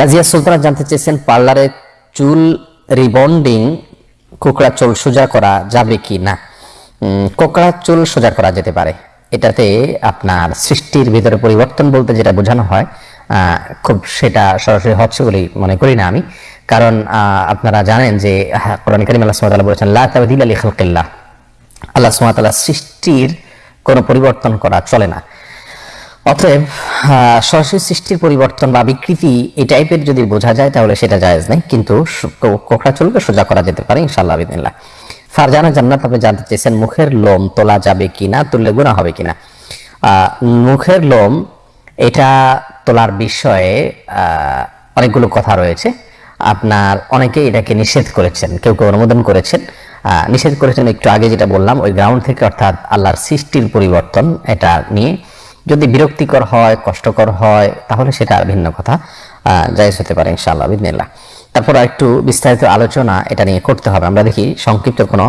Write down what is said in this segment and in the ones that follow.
রাজিয়া সুলতানা জানতে চেয়েছেন, পার্লারে চুল রিবন্ডিং, কোকড়া চুল সোজা করা যাবে কি না? কোকড়া চুল সোজা করা যেতে পারে। এটাতে আপনার সৃষ্টির ভিতরে পরিবর্তন বলতে যেটা বোঝানো হয় খুব সেটা সরাসরি হচ্ছে বলেই মনে করি না আমি। কারণ আপনারা জানেন যে কোরআন করিম আল্লাহ তাআলা বলেছেন আল্লাহ সুবহানাহু সৃষ্টির কোনো পরিবর্তন করা চলে না। অতএব সরাসরি সৃষ্টির পরিবর্তন বা বিকৃতি এই টাইপের যদি বোঝা যায়, তাহলে সেটা জায়েজ নেই। কিন্তু সু- কো- কোকড়া চুলকে সোজা করা যেতে পারে ইনশাল্লাহ বিদিনিল্লাহ ফারজানা জান্নাত আপনি জানতে চেয়েছেন, মুখের লোম তোলা যাবে কিনা, তুললে গুণা হবে কিনা। মুখের লোম, এটা তোলার বিষয়ে অনেকগুলো কথা রয়েছে। আপনার অনেকে এটাকে নিষেধ করেছেন, কেউ কেউ অনুমোদন করেছেন। নিষেধ করেছেন, একটু আগে যেটা বললাম, ওই গ্রাউন্ড থেকে অর্থাৎ আল্লাহর সৃষ্টির পরিবর্তন এটা নিয়ে। যদি বিরক্তিকর হয়, কষ্টকর হয়, তাহলে সেটা ভিন্ন কথা। জায়েজ হতে পারে ইনশাআল্লাহ বিদিনিল্লাহ তারপর একটু বিস্তারিত আলোচনা এটা নিয়ে করতে হবে। আমরা দেখি সংক্ষিপ্ত কোনো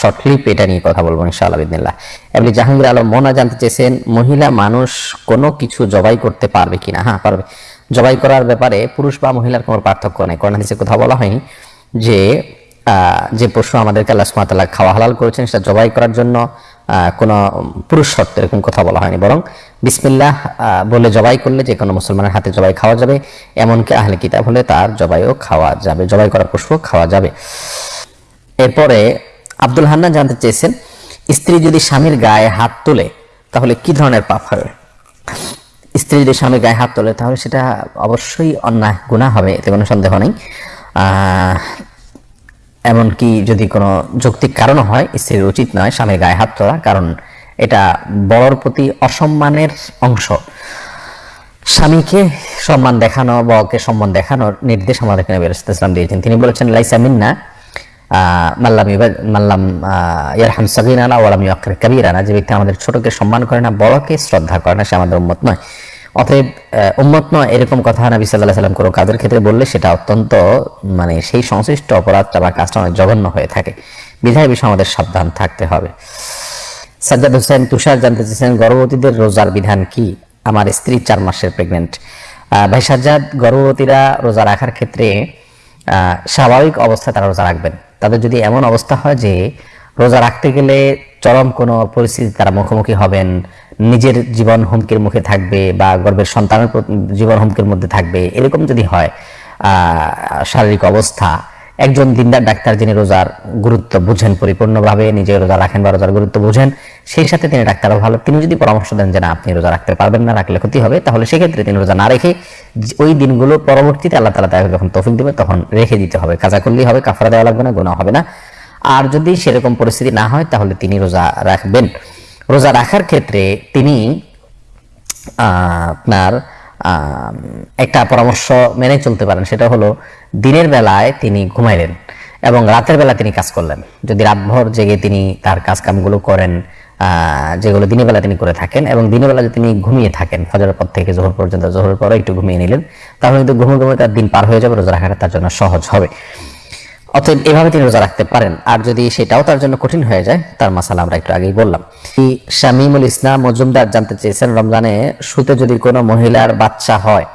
শর্ট ক্লিপ এটা নিয়ে কথা বলব ইনশাআল্লাহ বিদিনিল্লাহ এমনি জাহাঙ্গীর আলম, মোনা জানতে চেয়েছেন, মহিলা মানুষ কোনো কিছু জবাই করতে পারবে কিনা? হ্যাঁ পারবে। জবাই করার ব্যাপারে পুরুষ বা মহিলার কোনো পার্থক্য নেই। হাদিসে কথা বলা হয়নি যে যে পশু আমাদেরকে আল্লাহ তাআলা খাওয়া হালাল করেছেন সেটা জবাই করার জন্য কোনো পুরুষ শর্ত এরকম কথা বলা হয়নি। বরং বিসমিল্লাহ বলে জবাই করলে যে কোনো মুসলমানের হাতে জবাই খাওয়া যাবে, এমনকি আহলে কিতাব হলে তার জবাইও খাওয়া যাবে, জবাই করা পশুও খাওয়া যাবে। এরপরে আব্দুল হান্না জানতে চেয়েছেন, স্ত্রী যদি স্বামীর গায়ে হাত তোলে, তাহলে কি ধরনের পাপ হবে? স্ত্রী যদি স্বামীর গায়ে হাত তোলে, তাহলে সেটা অবশ্যই অন্যায় গুণা হবে, এতে কোনো সন্দেহ নেই। এমনকি যদি কোনো যৌক্তিক কারণ হয়, স্ত্রীর উচিত নয় স্বামীর গায়ে হাত তোলা, কারণ এটা বড়র প্রতি অসম্মানের অংশ। স্বামীকে সম্মান দেখানো বা ওকে সম্মান দেখানোর নির্দেশ আমাদেরকে নবী ইসলাম দিয়েছেন। তিনি বলেছেন, লাইসা মিন্না মাল্লাম মাল্লাম ইয়ারহাম সাগিরানা ওয়ালাম ইয়াকির কাবীরানা। যে ব্যক্তি আমাদের ছোটকে সম্মান করে না, বড়কে শ্রদ্ধা করে না, সে আমাদের উম্মত নয়। অতএব উম্মত নয়, এরকম কথা নবী আলাইহি সাল্লাম কোনো কাজের ক্ষেত্রে বললে সেটা অত্যন্ত মানে সেই সংশ্লিষ্ট অপরাধটা বা কাজটা অনেক জঘন্য হয়ে থাকে। বিধায় বিষয়ে আমাদের সাবধান থাকতে হবে। সাজ্জাদ হোসেন তুষার জানতে চেয়েছেন, গর্ভবতীদের রোজার বিধান কি? আমার স্ত্রী চার মাসের প্রেগনেন্ট ভাই সাজ্জাদ, গর্ভবতীরা রোজা রাখার ক্ষেত্রে স্বাভাবিক অবস্থায় তারা রোজা রাখবেন। তাদের যদি এমন অবস্থা হয় যে, রোজা রাখতে গেলে চরম কোনো পরিস্থিতি তারা মুখোমুখি হবেন নিজের জীবন হুমকির মুখে থাকবে বা গর্বের সন্তানের জীবন হুমকির মধ্যে থাকবে, এরকম যদি হয় শারীরিক অবস্থা, একজন দিনদার ডাক্তার যিনি রোজার গুরুত্ব বুঝেন, পরিপূর্ণভাবে নিজে রোজা রাখেন বা রোজার গুরুত্ব বুঝেন, সেই সাথে তিনি ডাক্তারও ভালো। তিনি যদি পরামর্শ দেন যে না, আপনি রোজা রাখতে পারবেন না, রাখলে ক্ষতি হবে, তাহলে সেক্ষেত্রে তিনি রোজা না রেখে ওই দিনগুলো পরবর্তীতে আল্লাহ তালা তাকে যখন তৌফিক দেবে, তখন রেখে দিতে হবে। কাজা করলেই হবে, কাফারা দেওয়া লাগবে না গোনা হবে না। আর যদি সেরকম পরিস্থিতি না হয়, তাহলে তিনি রোজা রাখবেন। রোজা রাখার ক্ষেত্রে তিনি আপনার একটা পরামর্শ মেনে চলতে পারেন। সেটা হলো, দিনের বেলায় তিনি ঘুমাইলেন এবং রাতের বেলা তিনি কাজ করলেন। যদি রাতভর জেগে তিনি তার কাজ কামগুলো করেন যেগুলো দিনের বেলা তিনি করে থাকেন এবং দিনের বেলা তিনি ঘুমিয়ে থাকেন, ফজরের পর থেকে জোহর পর্যন্ত, জোহরের পরে একটু ঘুমিয়ে নিলেন, তাহলে কিন্তু ঘুমে ঘুমে তার দিন পার হয়ে যাবে, রোজা রাখাটা তার জন্য সহজ হবে। অতএব এভাবে তিনি রোজা রাখতে পারেন। আর যদি সেটাও তার জন্য কঠিন হয়ে যায়, তার মাসালা আমরা একটু আগেই বললাম। শামিমুল ইসলাম মজুমদার জানতে চেয়েছেন রমজানে শুতে যদি কোনো মহিলার বাচ্চা হয়,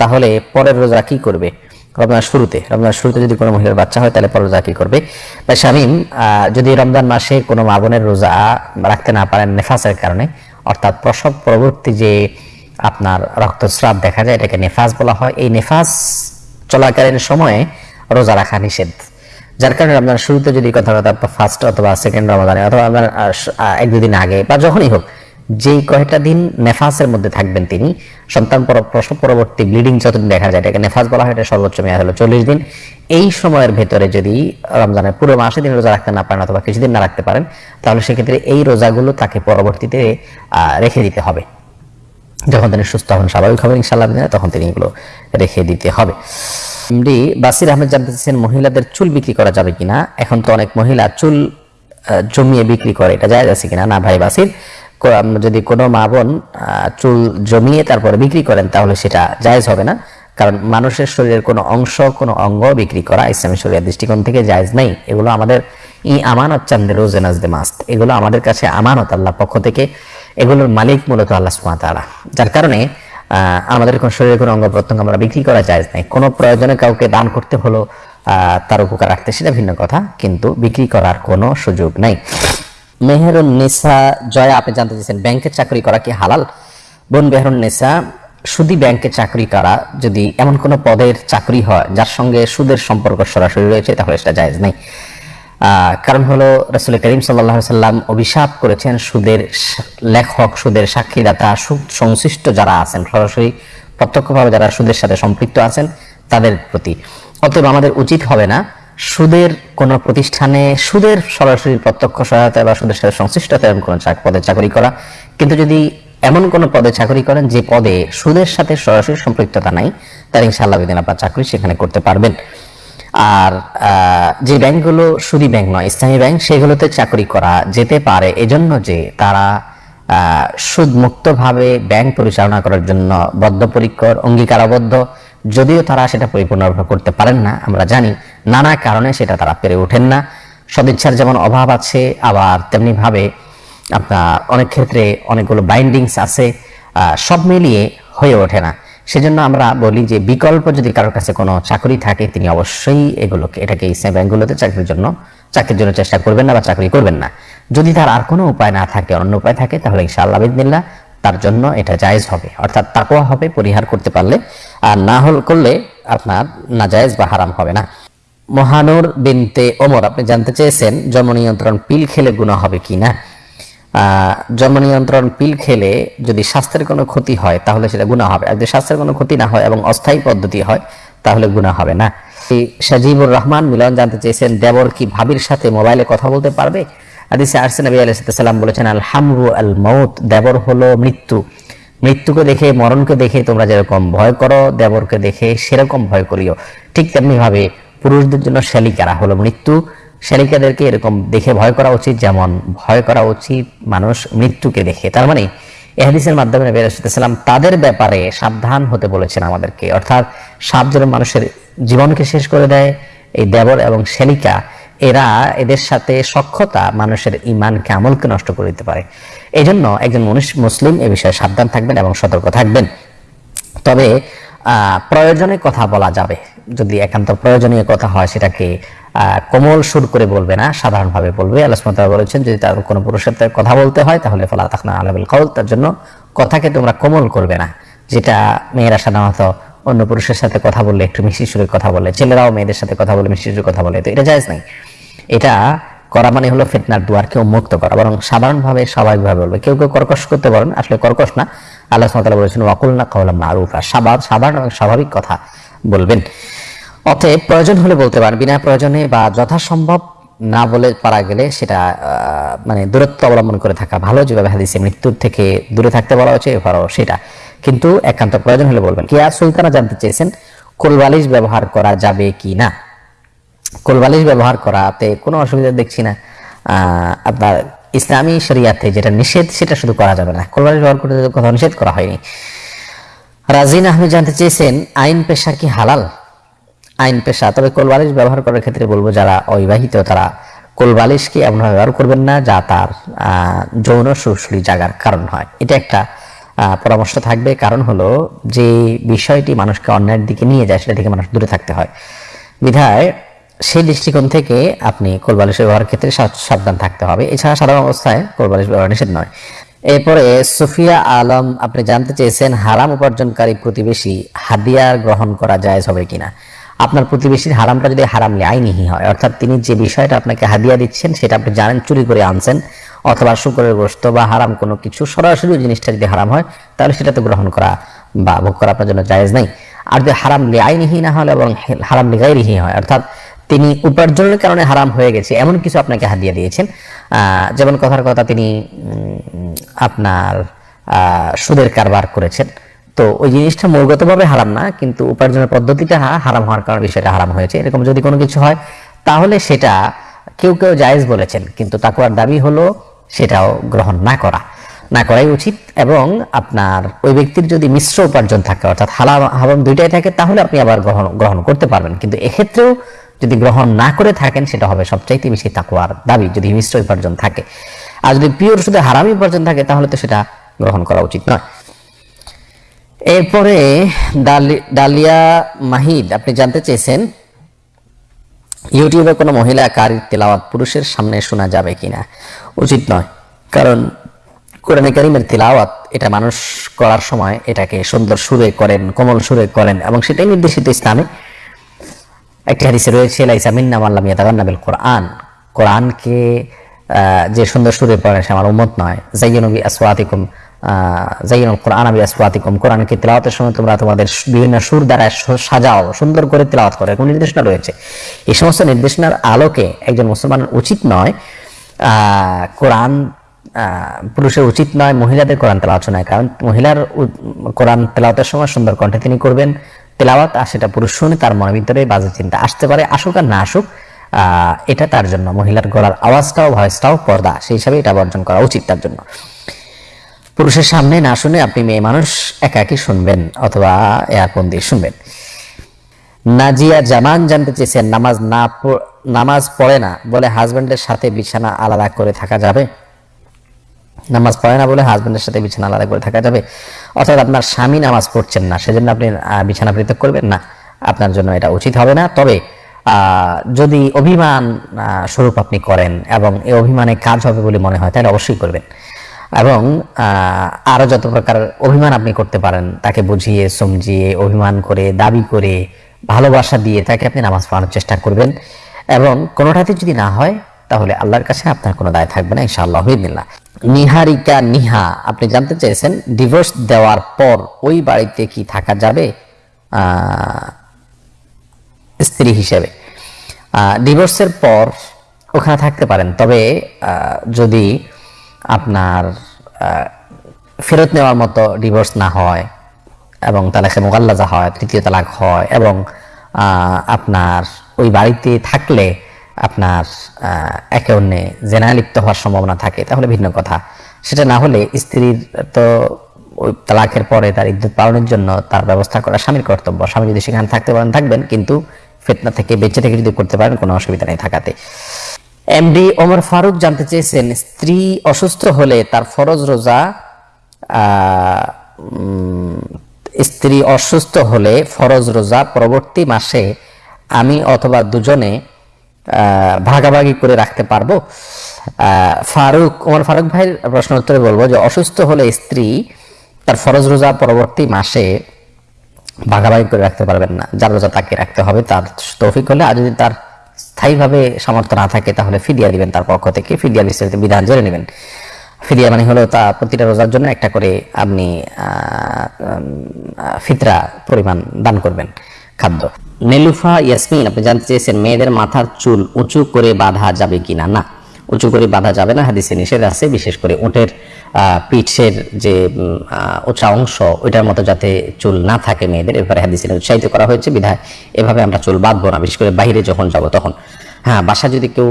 তাহলে পরের রোজা কি করবে? রমজান শুরুতে রমজান শুরুতে যদি কোনো মহিলার বাচ্চা হয়, তাহলে পরের রোজা কি করবে? বা শামিম যদি রমজান মাসে কোনো মা রোজা রাখতে না পারেন নেফাসের কারণে, অর্থাৎ প্রসব পরবর্তী যে আপনার রক্তস্রাব দেখা যায়, এটাকে নেফাস বলা হয়। এই নেফাস চলাকালীন সময়ে রোজা রাখা নিষেধ। যার কারণে রমজান শুরুতে যদি কথা কথা ফার্স্ট অথবা সেকেন্ড রমাদানে অথবা আপনার এক দুদিন আগে বা যখনই হোক, যেই কয়টা দিন নেফাসের মধ্যে থাকবেন তিনি, সন্তান পর- প্রসব পরবর্তী ব্লিডিং যতদিন দেখা যায়, এটাকে নেফাস বলা হয়, এটা সর্বোচ্চ মেয়াদ হলো চল্লিশ দিন। এই সময়ের ভেতরে যদি রমজানের পুরো মাসে দিন রোজা রাখতে না পারেন অথবা কিছুদিন না রাখতে পারেন, তাহলে সেক্ষেত্রে এই রোজাগুলো তাকে পরবর্তীতে রেখে দিতে হবে। যখন তিনি সুস্থ হন, স্বাভাবিক হবেন ইনশাল্লাহ তখন তিনি এগুলো রেখে দিতে হবে। এমডি বাসির আহমেদ জানতে মহিলাদের চুল বিক্রি করা যাবে কিনা? এখন তো অনেক মহিলা চুল জমিয়ে বিক্রি করে, এটা যায় আছে কিনা? না ভাই বাসির যদি কোনো মা বোন চুল জমিয়ে তারপরে বিক্রি করেন, তাহলে সেটা জায়েজ হবে না। কারণ মানুষের শরীরের কোনো অংশ, কোনো অঙ্গ বিক্রি করা ইসলামী শরীরের দৃষ্টিকোণ থেকে জায়েজ নেই। এগুলো আমাদের ই আমানত চান্দে, রোজে নাজদে মাস্ত। এগুলো আমাদের কাছে আমানত আল্লাহ পক্ষ থেকে, এগুলোর মালিক মূলত আল্লাহ ওয়া যার কারণে আমাদের কোন শরীরের কোনো অঙ্গ প্রত্যঙ্গ আমরা বিক্রি করা যায় নাই। কোনো প্রয়োজনে কাউকে দান করতে হলো তার উপকার রাখতে সেটা ভিন্ন কথা, কিন্তু বিক্রি করার কোনো সুযোগ নাই। মেহেরুন নিসা, জয়া, আপনি জানতে চাইছেন, ব্যাংকের চাকরি করা কি হালাল? বোন মেহেরুন নিসা, সুদি ব্যাংকে চাকরি করা যদি এমন কোনো পদের চাকরি হয়, যার সঙ্গে সুদের সম্পর্ক সরাসরি রয়েছে, তাহলে সেটা জায়েজ নেই। কারণ হলো রসুল করিম সাল্লাহ সাল্লাম অভিশাপ করেছেন সুদের লেখক, সুদের সাক্ষীদাতা, সুদ সংশ্লিষ্ট যারা আছেন, সরাসরি প্রত্যক্ষভাবে যারা সুদের সাথে সম্পৃক্ত আছেন, তাদের প্রতি। অতএব আমাদের উচিত হবে না সুদের কোন প্রতিষ্ঠানে সুদের সরাসরি প্রত্যক্ষ সহায়তা বা সুদের সাথে সংশ্লিষ্টতা এমন কোনো পদে চাকরি করা। কিন্তু যদি এমন কোন পদে চাকরি করেন যে পদে সুদের সাথে সরাসরি সম্পৃক্ততা নাই তার ইনশাআল্লাহ বিদিন আপনার চাকরি সেখানে করতে পারবেন। আর যে ব্যাংকগুলো সুদী ব্যাংক নয় ইসলামী ব্যাংক, সেগুলোতে চাকরি করা যেতে পারে। এজন্য যে তারা সুদমুক্তভাবে ব্যাংক পরিচালনা করার জন্য বদ্ধপরিকর, অঙ্গীকারাবদ্ধ। যদিও তারা সেটা পরিপূর্ণভাবে করতে পারেন না, আমরা জানি। নানা কারণে সেটা তারা পেরে ওঠেন না। সদিচ্ছার যেমন অভাব আছে, আবার তেমনি ভাবে আপনার অনেক ক্ষেত্রে অনেকগুলো বাইন্ডিংস আছে সব মিলিয়ে হয়ে ওঠে না। সেজন্য আমরা বলি যে বিকল্প যদি কারোর কাছে কোনো চাকরি থাকে, তিনি অবশ্যই এগুলোকে, এটাকে ইসলাম ব্যাংকগুলোতে চাকরির জন্য চাকরির জন্য চেষ্টা করবেন না বা চাকরি করবেন না। যদি তার আর কোনো উপায় না থাকে, অন্য উপায় থাকে, তাহলে ইনশাআল্লাহ বিদিনিল্লাহ তার জন্য এটা জায়েজ হবে। অর্থাৎ তাকওয়া হবে, পরিহার করতে পারলে, আর না হল করলে আপনার না জায়েজ বা হারাম হবে না। মহানুর বিনতে ওমর, আপনি জানতে চেয়েছেন জন্ম নিয়ন্ত্রণ পিল খেলে গুণা হবে কি না জন্ম নিয়ন্ত্রণ পিল খেলে যদি স্বাস্থ্যের কোনো ক্ষতি হয়, তাহলে সেটা গুণা হবে। আর যদি স্বাস্থ্যের কোনো ক্ষতি না হয় এবং অস্থায়ী পদ্ধতি হয়, তাহলে গুণা হবে না। সাজিবুর রহমান মিলন জানতে চেয়েছেন, দেবর কি ভাবির সাথে মোবাইলে কথা বলতে পারবে? হাদিসে আরসে নবী আলাইহিস সালাম বলেছেন আল হামরু আল মৌত দেবর হলো মৃত্যু। মৃত্যুকে দেখে, মরণকে দেখে তোমরা যেরকম ভয় করো, দেবরকে দেখে সেরকম ভয় করিও। ঠিক তেমনি ভাবে পুরুষদের জন্য শালিকারা হলো মৃত্যু। শালিকাদেরকে এরকম দেখে ভয় করা উচিত, যেমন ভয় করা উচিত মানুষ মৃত্যুকে দেখে। তার মানে এহাদিসের মাধ্যমে নবী আলাইহিস তাদের ব্যাপারে সাবধান হতে বলেছেন আমাদেরকে। অর্থাৎ সাপ যেন মানুষের জীবনকে শেষ করে দেয় এই দেবর এবং শালিকা এরা এদের সাথে সক্ষতা মানুষের ইমানকে আমলকে নষ্ট করে দিতে পারে। এই জন্য একজন মনুষ্য মুসলিম এ বিষয়ে সাবধান থাকবেন এবং সতর্ক থাকবেন। তবে প্রয়োজনে কথা বলা যাবে। যদি একান্ত প্রয়োজনীয় কথা হয় সেটাকে কোমল সুর করে বলবে না, সাধারণভাবে বলবে। আল্লাহ বলেছেন, যদি তার কোনো পুরুষের সাথে কথা বলতে হয়, তাহলে ফালা তাখনা আলাবিল কল তার জন্য কথাকে তোমরা কোমল করবে না। যেটা মেয়েরা সাধারণত অন্য পুরুষের সাথে কথা বললে, একটু মিষ্টি সুরে কথা বলে, ছেলেরাও মেয়েদের সাথে কথা বলে, মিষ্টি সুরে কথা বলে, তো এটা জায়েজ নাই। এটা করা মানে হলো ফিতনার দুয়ারকে উন্মুক্ত করা, বরং সাধারণভাবে, স্বাভাবিকভাবে বলবে। কেউ কেউ কর্কশ করতে পারেন, আসলে কর্কশ না। আল্লাহ সুবহানাহু বলেছেন ওয়াকুল না কাওলাম মারুফা সাবাব সাধারণ স্বাভাবিক কথা বলবেন। অতএব প্রয়োজন হলে বলতে পারেন, বিনা প্রয়োজনে বা যথাসম্ভব না বলে পারা গেলে সেটা মানে দূরত্ব অবলম্বন করে থাকা ভালো। যেভাবে হাদিসে মৃত্যুর থেকে দূরে থাকতে বলা হচ্ছে এবারও সেটা। কিন্তু একান্ত প্রয়োজন হলে বলবেন, কিয়া সুলতানা জানতে চেয়েছেন, কোলবালিশ ব্যবহার করা যাবে কি না? কোলবালিশ ব্যবহার করাতে কোনো অসুবিধা দেখছি না। আপনার ইসলামী শরিয়াতে যেটা নিষেধ, সেটা শুধু করা যাবে না। কোলবালিশ ব্যবহার করতে তো কোথাও নিষেধ করা হয়নি। রাজিন আহমেদ জানতে চেয়েছেন, আইন পেশা কি হালাল? আইন পেশা। তবে কোলবালিশ ব্যবহার করার ক্ষেত্রে বলব, যারা অবিবাহিত, তারা কোলবালিশকে এমনভাবে ব্যবহার করবেন না, যা তার যৌন সুরসুরি জাগার কারণ হয়। এটা একটা পরামর্শ থাকবে। কারণ হলো, যে বিষয়টি মানুষকে অন্যায়ের দিকে নিয়ে যায়, সেটা থেকে মানুষ দূরে থাকতে হয়। বিধায় সেই দৃষ্টিকোণ থেকে আপনি কোলবালিশ ব্যবহারের ক্ষেত্রে সাবধান থাকতে হবে। এছাড়া সাধারণ অবস্থায় কোলবালিশ ব্যবহার নিষেধ নয়। এরপরে সুফিয়া আলম, আপনি জানতে চেয়েছেন, হারাম উপার্জনকারী প্রতিবেশী হাদিয়া গ্রহণ করা যায় হবে কিনা? আপনার প্রতিবেশীর হারামটা যদি হারাম নেয় আইনিহি হয়, অর্থাৎ তিনি যে বিষয়টা আপনাকে হাদিয়া দিচ্ছেন, সেটা আপনি জানেন, চুরি করে আনছেন, অথবা শুকরের গোস্ত বা হারাম কোনো কিছু, সরাসরি জিনিসটা যদি হারাম হয়, তাহলে সেটা তো গ্রহণ করা বা ভোগ করা আপনার জন্য জায়েজ নাই। আর যদি হারাম নেয় আইনিহি না হলে এবং হারাম লিগাইরিহি হয়, অর্থাৎ তিনি উপার্জনের কারণে হারাম হয়ে গেছে, এমন কিছু আপনাকে হাদিয়া দিয়েছেন। যেমন কথার কথা তিনি আপনার সুদের কারবার করেছেন। তো ওই জিনিসটা মূলগতভাবে হারাম না, কিন্তু উপার্জনের পদ্ধতিটা হারাম হওয়ার কারণে বিষয়টা হারাম হয়েছে। এরকম যদি কোনো কিছু হয়, তাহলে সেটা কেউ কেউ জায়েজ বলেছেন, কিন্তু তাকুয়ার দাবি হলো সেটাও গ্রহণ না করা। না করাই উচিত এবং আপনার ওই ব্যক্তির যদি মিশ্র উপার্জন থাকে, অর্থাৎ হালাম হারাম দুইটাই থাকে, তাহলে আপনি আবার গ্রহণ গ্রহণ করতে পারবেন। কিন্তু এক্ষেত্রেও যদি গ্রহণ না করে থাকেন, সেটা হবে সবচাইতে বেশি তাকুয়ার দাবি, যদি মিশ্র উপার্জন থাকে। আর যদি পিওর শুধু হারামি উপার্জন থাকে, তাহলে তো সেটা গ্রহণ করা উচিত নয়। এরপরে ডালিয়া মাহিদ আপনি জানতে চেয়েছেন, ইউটিউবে কোনো মহিলা কারির তেলাওয়াত পুরুষের সামনে শোনা যাবে কিনা? উচিত নয়, কারণ কোরআনে কারিমের তেলাওয়াত, এটা মানুষ করার সময় এটাকে সুন্দর সুরে করেন, কোমল সুরে করেন, এবং সেটাই নির্দেশিত ইসলামে। একটি হাদিসে রয়েছে, লাইসা মাল্লাম ইয়াতাগান্নাবিল কোরআন। কোরআনকে যে সুন্দর সুরে পড়ে সে আমার উম্মত নয়। জাইয়নবি আসওয়াতিকুম তেলাওয়াতের সময় তোমরা তোমাদের বিভিন্ন সুর দ্বারা সাজাও, সুন্দর করে তেলাওয়াত নির্দেশনা রয়েছে। এই সমস্ত নির্দেশনার আলোকে একজন মুসলমানের উচিত নয় কোরআন পুরুষের উচিত নয়, মহিলাদের কোরআন তেলাওয়াত শোনায়। কারণ মহিলার কোরআন তেলাওয়াতের সময় সুন্দর কণ্ঠে তিনি করবেন, তেলাওয়াত, আর সেটা পুরুষ শুনে তার মনের ভিতরে বাজে চিন্তা আসতে পারে, আসুক আর না আসুক এটা তার জন্য। মহিলার গলার আওয়াজটাও, ভয়েসটাও পর্দা, সেই হিসাবে এটা বর্জন করা উচিত তার জন্য। পুরুষের সামনে না শুনে আপনি মেয়ে মানুষ একাকি শুনবেন অথবা এয়ারফোন দিয়ে শুনবেন। নাজিয়া জামান জানতে চেয়েছেন, নামাজ না নামাজ পড়ে না বলে হাজবেন্ডের সাথে বিছানা আলাদা করে থাকা যাবে? নামাজ পড়ে না বলে হাজবেন্ডের সাথে বিছানা আলাদা করে থাকা যাবে? অর্থাৎ আপনার স্বামী নামাজ পড়ছেন না, সেজন্য আপনি বিছানা পৃথক করবেন? না, আপনার জন্য এটা উচিত হবে না। তবে যদি অভিমান স্বরূপ আপনি করেন এবং এই অভিমানে কাজ হবে বলে মনে হয়, তাহলে অবশ্যই করবেন। এবং আহ, আরও যত প্রকার অভিমান আপনি করতে পারেন তাকে বুঝিয়ে সমঝিয়ে অভিমান করে দাবি করে ভালোবাসা দিয়ে তাকে আপনি নামাজ পড়ানোর চেষ্টা করবেন। এবং কোনোটাতে যদি না হয় তাহলে আল্লাহর কাছে আপনার কোনো দায় থাকবে না ইনশাআল্লাহ হইদিল্লা নিহারিকা নিহা আপনি জানতে চেয়েছেন ডিভোর্স দেওয়ার পর ওই বাড়িতে কি থাকা যাবে? স্ত্রী হিসেবে। ডিভোর্সের পর ওখানে থাকতে পারেন তবে যদি আপনার ফেরত নেওয়ার মতো ডিভোর্স না হয় এবং তালাকে মোগাল্লাজা হয়, তৃতীয় তালাক হয় এবং আপনার ওই বাড়িতে থাকলে আপনার একে অন্যে জেনায় লিপ্ত হওয়ার সম্ভাবনা থাকে, তাহলে ভিন্ন কথা। সেটা না হলে স্ত্রীর তো ওই তালাকের পরে তার ইদ্যুৎ পালনের জন্য তার ব্যবস্থা করা স্বামীর কর্তব্য। স্বামী যদি সেখানে থাকতে পারেন, থাকবেন, কিন্তু ফেতনা থেকে বেঁচে থেকে যদি করতে পারেন, কোনো অসুবিধা নেই থাকাতে। এমডি ওমর ফারুক জানতে চেয়েছেন, স্ত্রী অসুস্থ হলে তার ফরজ রোজা স্ত্রী অসুস্থ হলে ফরজ রোজা পরবর্তী মাসে আমি অথবা দুজনে ভাগাভাগি করে রাখতে পারব। ফারুক, ওমর ফারুক ভাইয়ের প্রশ্ন উত্তরে বলব যে, অসুস্থ হলে স্ত্রী তার ফরজ রোজা পরবর্তী মাসে ভাগাভাগি করে রাখতে পারবেন না। যার রোজা তাকে রাখতে হবে, তার তৌফিক হলে, আর যদি তার স্থায়ীভাবে সামর্থ্য না থাকে, তাহলে ফিদিয়া দিবেন তার পক্ষ থেকে, ফিদিয়া বিস্তারিত বিধান জেনে নেবেন। ফিদিয়া মানে হলো তা প্রতিটা রোজার জন্য একটা করে আপনি ফিতরা পরিমাণ দান করবেন খাদ্য। নেলুফা ইয়াসমিন, আপনি জানতে চেয়েছেন, মেয়েদের মাথার চুল উঁচু করে বাঁধা যাবে কিনা? না। উঁচু করে বাঁধা যাবে না হাদিসে নিষেধ আছে বিশেষ করে আহ, পিঠের যে উঁচা অংশ ওইটার মতো যাতে চুল না থাকে মেয়েদের এবারে হাদিসে উৎসাহিত করা হয়েছে বিধায় এভাবে আমরা চুল বাঁধবো না বিশেষ করে বাইরে যখন যাব তখন। হ্যাঁ বাসা যদি কেউ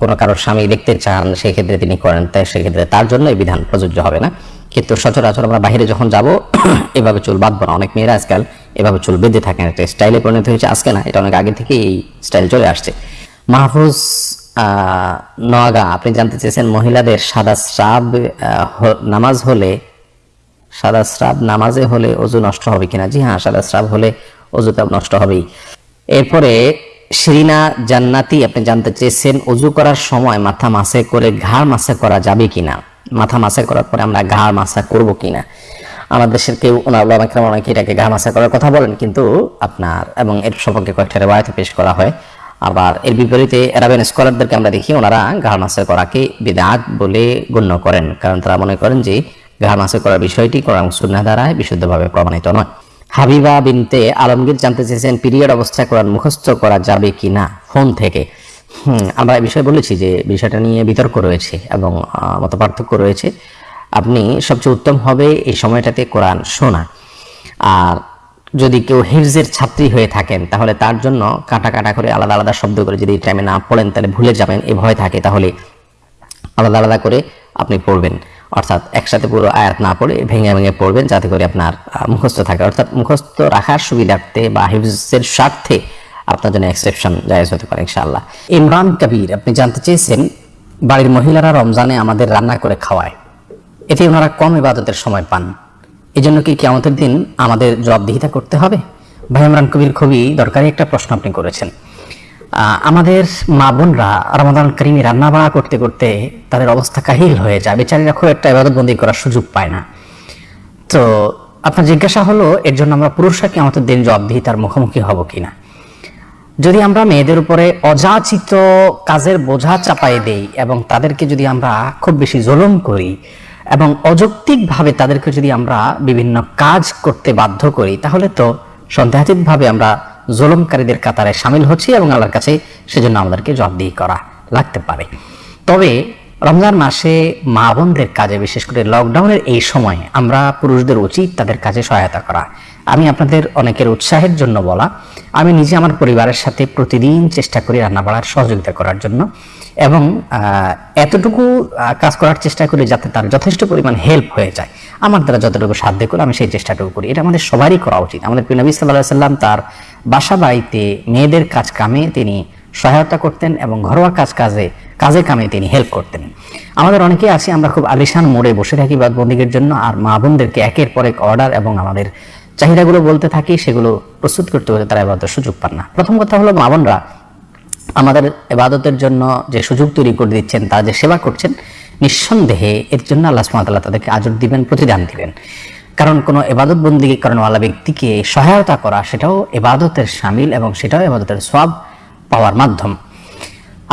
কোনো কারোর স্বামী দেখতে চান সেক্ষেত্রে তিনি করেন তাই সেক্ষেত্রে তার জন্য এই বিধান প্রযোজ্য হবে না। কিন্তু সচরাচর আমরা বাইরে যখন যাব এভাবে চুল বাঁধবো না। অনেক মেয়েরা আজকাল এভাবে চুল বেঁধে থাকেন একটা স্টাইলে পরিণত হয়েছে আজকে না এটা অনেক আগে থেকে এই স্টাইল চলে আসছে। মাহফুজ নোয়াগা আপনি জানতে চেয়েছেন মহিলাদের সাদা স্রাব নামাজ হলে, সাদা স্রাব নামাজে হলে অজু নষ্ট হবে কিনা? জি হ্যাঁ সাদা স্রাব হলে অজুটা নষ্ট হবেই। এরপরে, শিরিনা জান্নাতি, আপনি জানতে চেয়েছেন অজু করার সময় মাথা মাসে করে ঘাড় মাসে করা যাবে কিনা? মাথা মাসে করার পরে আমরা ঘাড় মাসা করব কিনা? আমাদের দেশের কেউ, ওনার অনেকে এটাকে ঘাড় মাসা করার কথা বলেন, কিন্তু আপনার এবং এর সম্পর্কে কয়েকটা রেবায়তে পেশ করা হয়। আবার এর বিপরীতে অ্যারাবিয়ান স্কলারদেরকে আমরা দেখি, ওনারা ঘাড় মাসে করাকে বিদাত বলে গণ্য করেন। কারণ তারা মনে করেন যে ঘাড় মাসে করার বিষয়টি কোরআন সুন্নাহ দ্বারা বিশুদ্ধভাবে প্রমাণিত নয়। হাবিবা বিনতে আলমগীর জানতে চেয়েছেন, পিরিয়ড অবস্থায় কোরআন মুখস্থ করা যাবে কি না ফোন থেকে। আমরা এই বিষয়ে বলেছি যে বিষয়টা নিয়ে বিতর্ক রয়েছে এবং মত পার্থক্য রয়েছে। আপনি সবচেয়ে উত্তম হবে এই সময়টাতে কোরআন শোনা। আর যদি কেউ হিফজের ছাত্রী হয়ে থাকেন, তাহলে তার জন্য কাটা কাটা করে আলাদা আলাদা শব্দ করে যদি টাইমে না পড়েন, তাহলে ভুলে যাবেন, এ ভয় থাকে, তাহলে আলাদা আলাদা করে আপনি পড়বেন। অর্থাৎ একসাথে পুরো আয়াত না পড়ে, ভেঙে ভেঙে পড়বেন যাতে করে আপনার মুখস্থ থাকে। অর্থাৎ মুখস্থ রাখার সুবিধার্থে বা হিফজের স্বার্থে আপনার জন্য এক্সেপশন জায়েজ হতে পারে, ইনশাআল্লাহ। ইমরান কবির, আপনি জানতে চেয়েছেন, বাড়ির মহিলারা রমজানে আমাদের রান্না করে খাওয়ায়। এতে ওনারা কম ইবাদতের সময় পান। এই জন্য কি কেমতের দিন আমাদের জবাবদিহিতা করতে হবে? ভাই ইমরান কবির খুবই দরকারি একটা প্রশ্ন আপনি করেছেন। আমাদের মা বোনরা রমাদান করিমে রান্না বাড়া করতে করতে তাদের অবস্থা কাহিল হয়ে যায়। বেচারীরা খুব একটা ইবাদতবন্দি করার সুযোগ পায় না। তো আপনার জিজ্ঞাসা হলো, এর জন্য আমরা পুরুষরা কি আমাদের দিন জবাবদিহিতার মুখোমুখি হব কিনা? যদি আমরা মেয়েদের উপরে অযাচিত কাজের বোঝা চাপাই দেই এবং তাদেরকে যদি আমরা খুব বেশি জুলুম করি এবং অযৌক্তিকভাবে তাদেরকে যদি আমরা বিভিন্ন কাজ করতে বাধ্য করি, তাহলে তো সন্দেহাতীতভাবে আমরা জোলমকারীদের কাতারে সামিল হচ্ছি এবং আল্লাহর কাছে সেজন্য আমাদেরকে জবাবদিহি করা লাগতে পারে। তবে রমজান মাসে মা বোনদের কাজে, বিশেষ করে লকডাউনের এই সময় আমরা পুরুষদের উচিত তাদের কাজে সহায়তা করা। আমি আপনাদের অনেকের উৎসাহের জন্য বলা, আমি নিজে আমার পরিবারের সাথে প্রতিদিন চেষ্টা করি রান্না বাড়ার সহযোগিতা করার জন্য এবং এতটুকু কাজ করার চেষ্টা করি যাতে তার যথেষ্ট পরিমাণ হেল্প হয়ে যায়। আমার দ্বারা যতটুকু সাধ্য করে আমি সেই চেষ্টাটুকু করি। এটা আমাদের সবারই করা উচিত। আমাদের প্রিয় নবী সাল্লাহ সাল্লাম তার বাসা বাড়িতে মেয়েদের কাজ কামে তিনি সহায়তা করতেন এবং ঘরোয়া কাজ কাজে কাজে কামে তিনি হেল্প করতেন। আমাদের অনেকেই আছে, আমরা খুব আলিশান মোড়ে বসে থাকি বন্দীগের জন্য, আর মা বোনদেরকে একের পর এক অর্ডার এবং আমাদের চাহিদাগুলো বলতে থাকি, সেগুলো প্রস্তুত করতে হলে তারা এবার সুযোগ পান না। প্রথম কথা হলো মা বোনরা আমাদের এবাদতের জন্য যে সুযোগ তৈরি করে দিচ্ছেন, তারা যে সেবা করছেন, নিঃসন্দেহে এর জন্য আল্লাহ সুমাতাল্লাহ তাদেরকে আজর দিবেন, প্রতিদান দিবেন। কারণ কোনো এবাদত বন্দিকে করেনওয়ালা ব্যক্তিকে সহায়তা করা, সেটাও এবাদতের সামিল এবং সেটাও এবাদতের সব পাওয়ার মাধ্যম।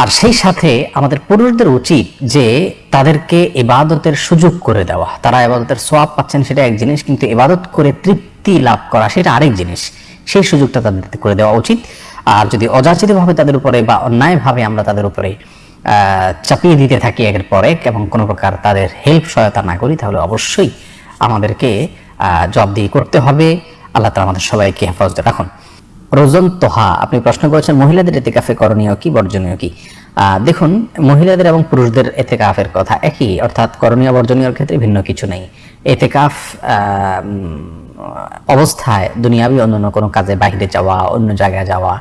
আর সেই সাথে আমাদের পুরুষদের উচিত যে তাদেরকে এবাদতের সুযোগ করে দেওয়া। তারা এবাদতের সোয়াব পাচ্ছেন সেটা এক জিনিস, কিন্তু এবাদত করে তৃপ্তি লাভ করা সেটা আরেক জিনিস। সেই সুযোগটা তাদের করে দেওয়া উচিত। আর যদি অযাচিতভাবে তাদের উপরে বা অন্যায়ভাবে আমরা তাদের উপরে চাপিয়ে দিতে থাকি একের পর এক এবং কোনো প্রকার তাদের হেল্প সহায়তা না করি, তাহলে অবশ্যই আমাদেরকে জবাবদিহি করতে হবে। আল্লাহ তালা আমাদের সবাইকে হেফাজতে রাখুন। রোজন তোহা, আপনি প্রশ্ন করেছেন, মহিলাদের এতেকাফে করণীয় কি, বর্জনীয় কি? দেখুন, মহিলাদের এবং পুরুষদের এতেকাফের কথা একই, অর্থাৎ করণীয়, বর্জনীয় ক্ষেত্রে ভিন্ন কিছু নেই। এতেকাফ অবস্থায় দুনিয়াবি অন্য কোনো কাজে বাইরে যাওয়া, অন্য জায়গায় যাওয়া,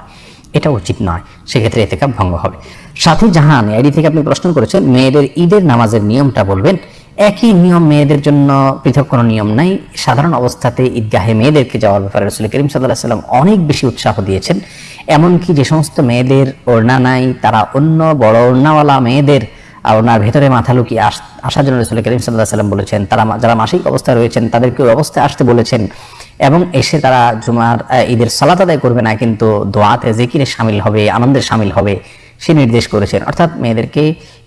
এটা উচিত নয়। সেক্ষেত্রে এতেকাফ ভঙ্গ হবে। সাথী জাহান এডি থেকে আপনি প্রশ্ন করেছেন, মেয়েদের ঈদের নামাজের নিয়মটা বলবেন। একই নিয়ম মেয়েদের জন্য পৃথক কোনো নিয়ম নাই। সাধারণ অবস্থাতে ঈদগাহে মেয়েদেরকে যাওয়ার ব্যাপারে রসুল করিম সাল্লাহ সাল্লাম অনেক বেশি উৎসাহ দিয়েছেন। এমনকি যে সমস্ত মেয়েদের ওড়না নাই, তারা অন্য বড় ওড়নাওয়ালা মেয়েদের ওনার ভেতরে মাথা লুকিয়ে আস- আসার জন্য রসুল করিম সাল্লাহ সাল্লাম বলেছেন, তারা যারা মাসিক অবস্থায় রয়েছেন, তাদেরকে ওই অবস্থায় আসতে বলেছেন এবং এসে তারা জুমার ঈদের সালাত আদায় করবে না, কিন্তু দোয়াতে জিকিরে সামিল হবে আনন্দের সামিল হবে। সে নির্দেশ করেছেন। অর্থাৎ মেয়েদেরকে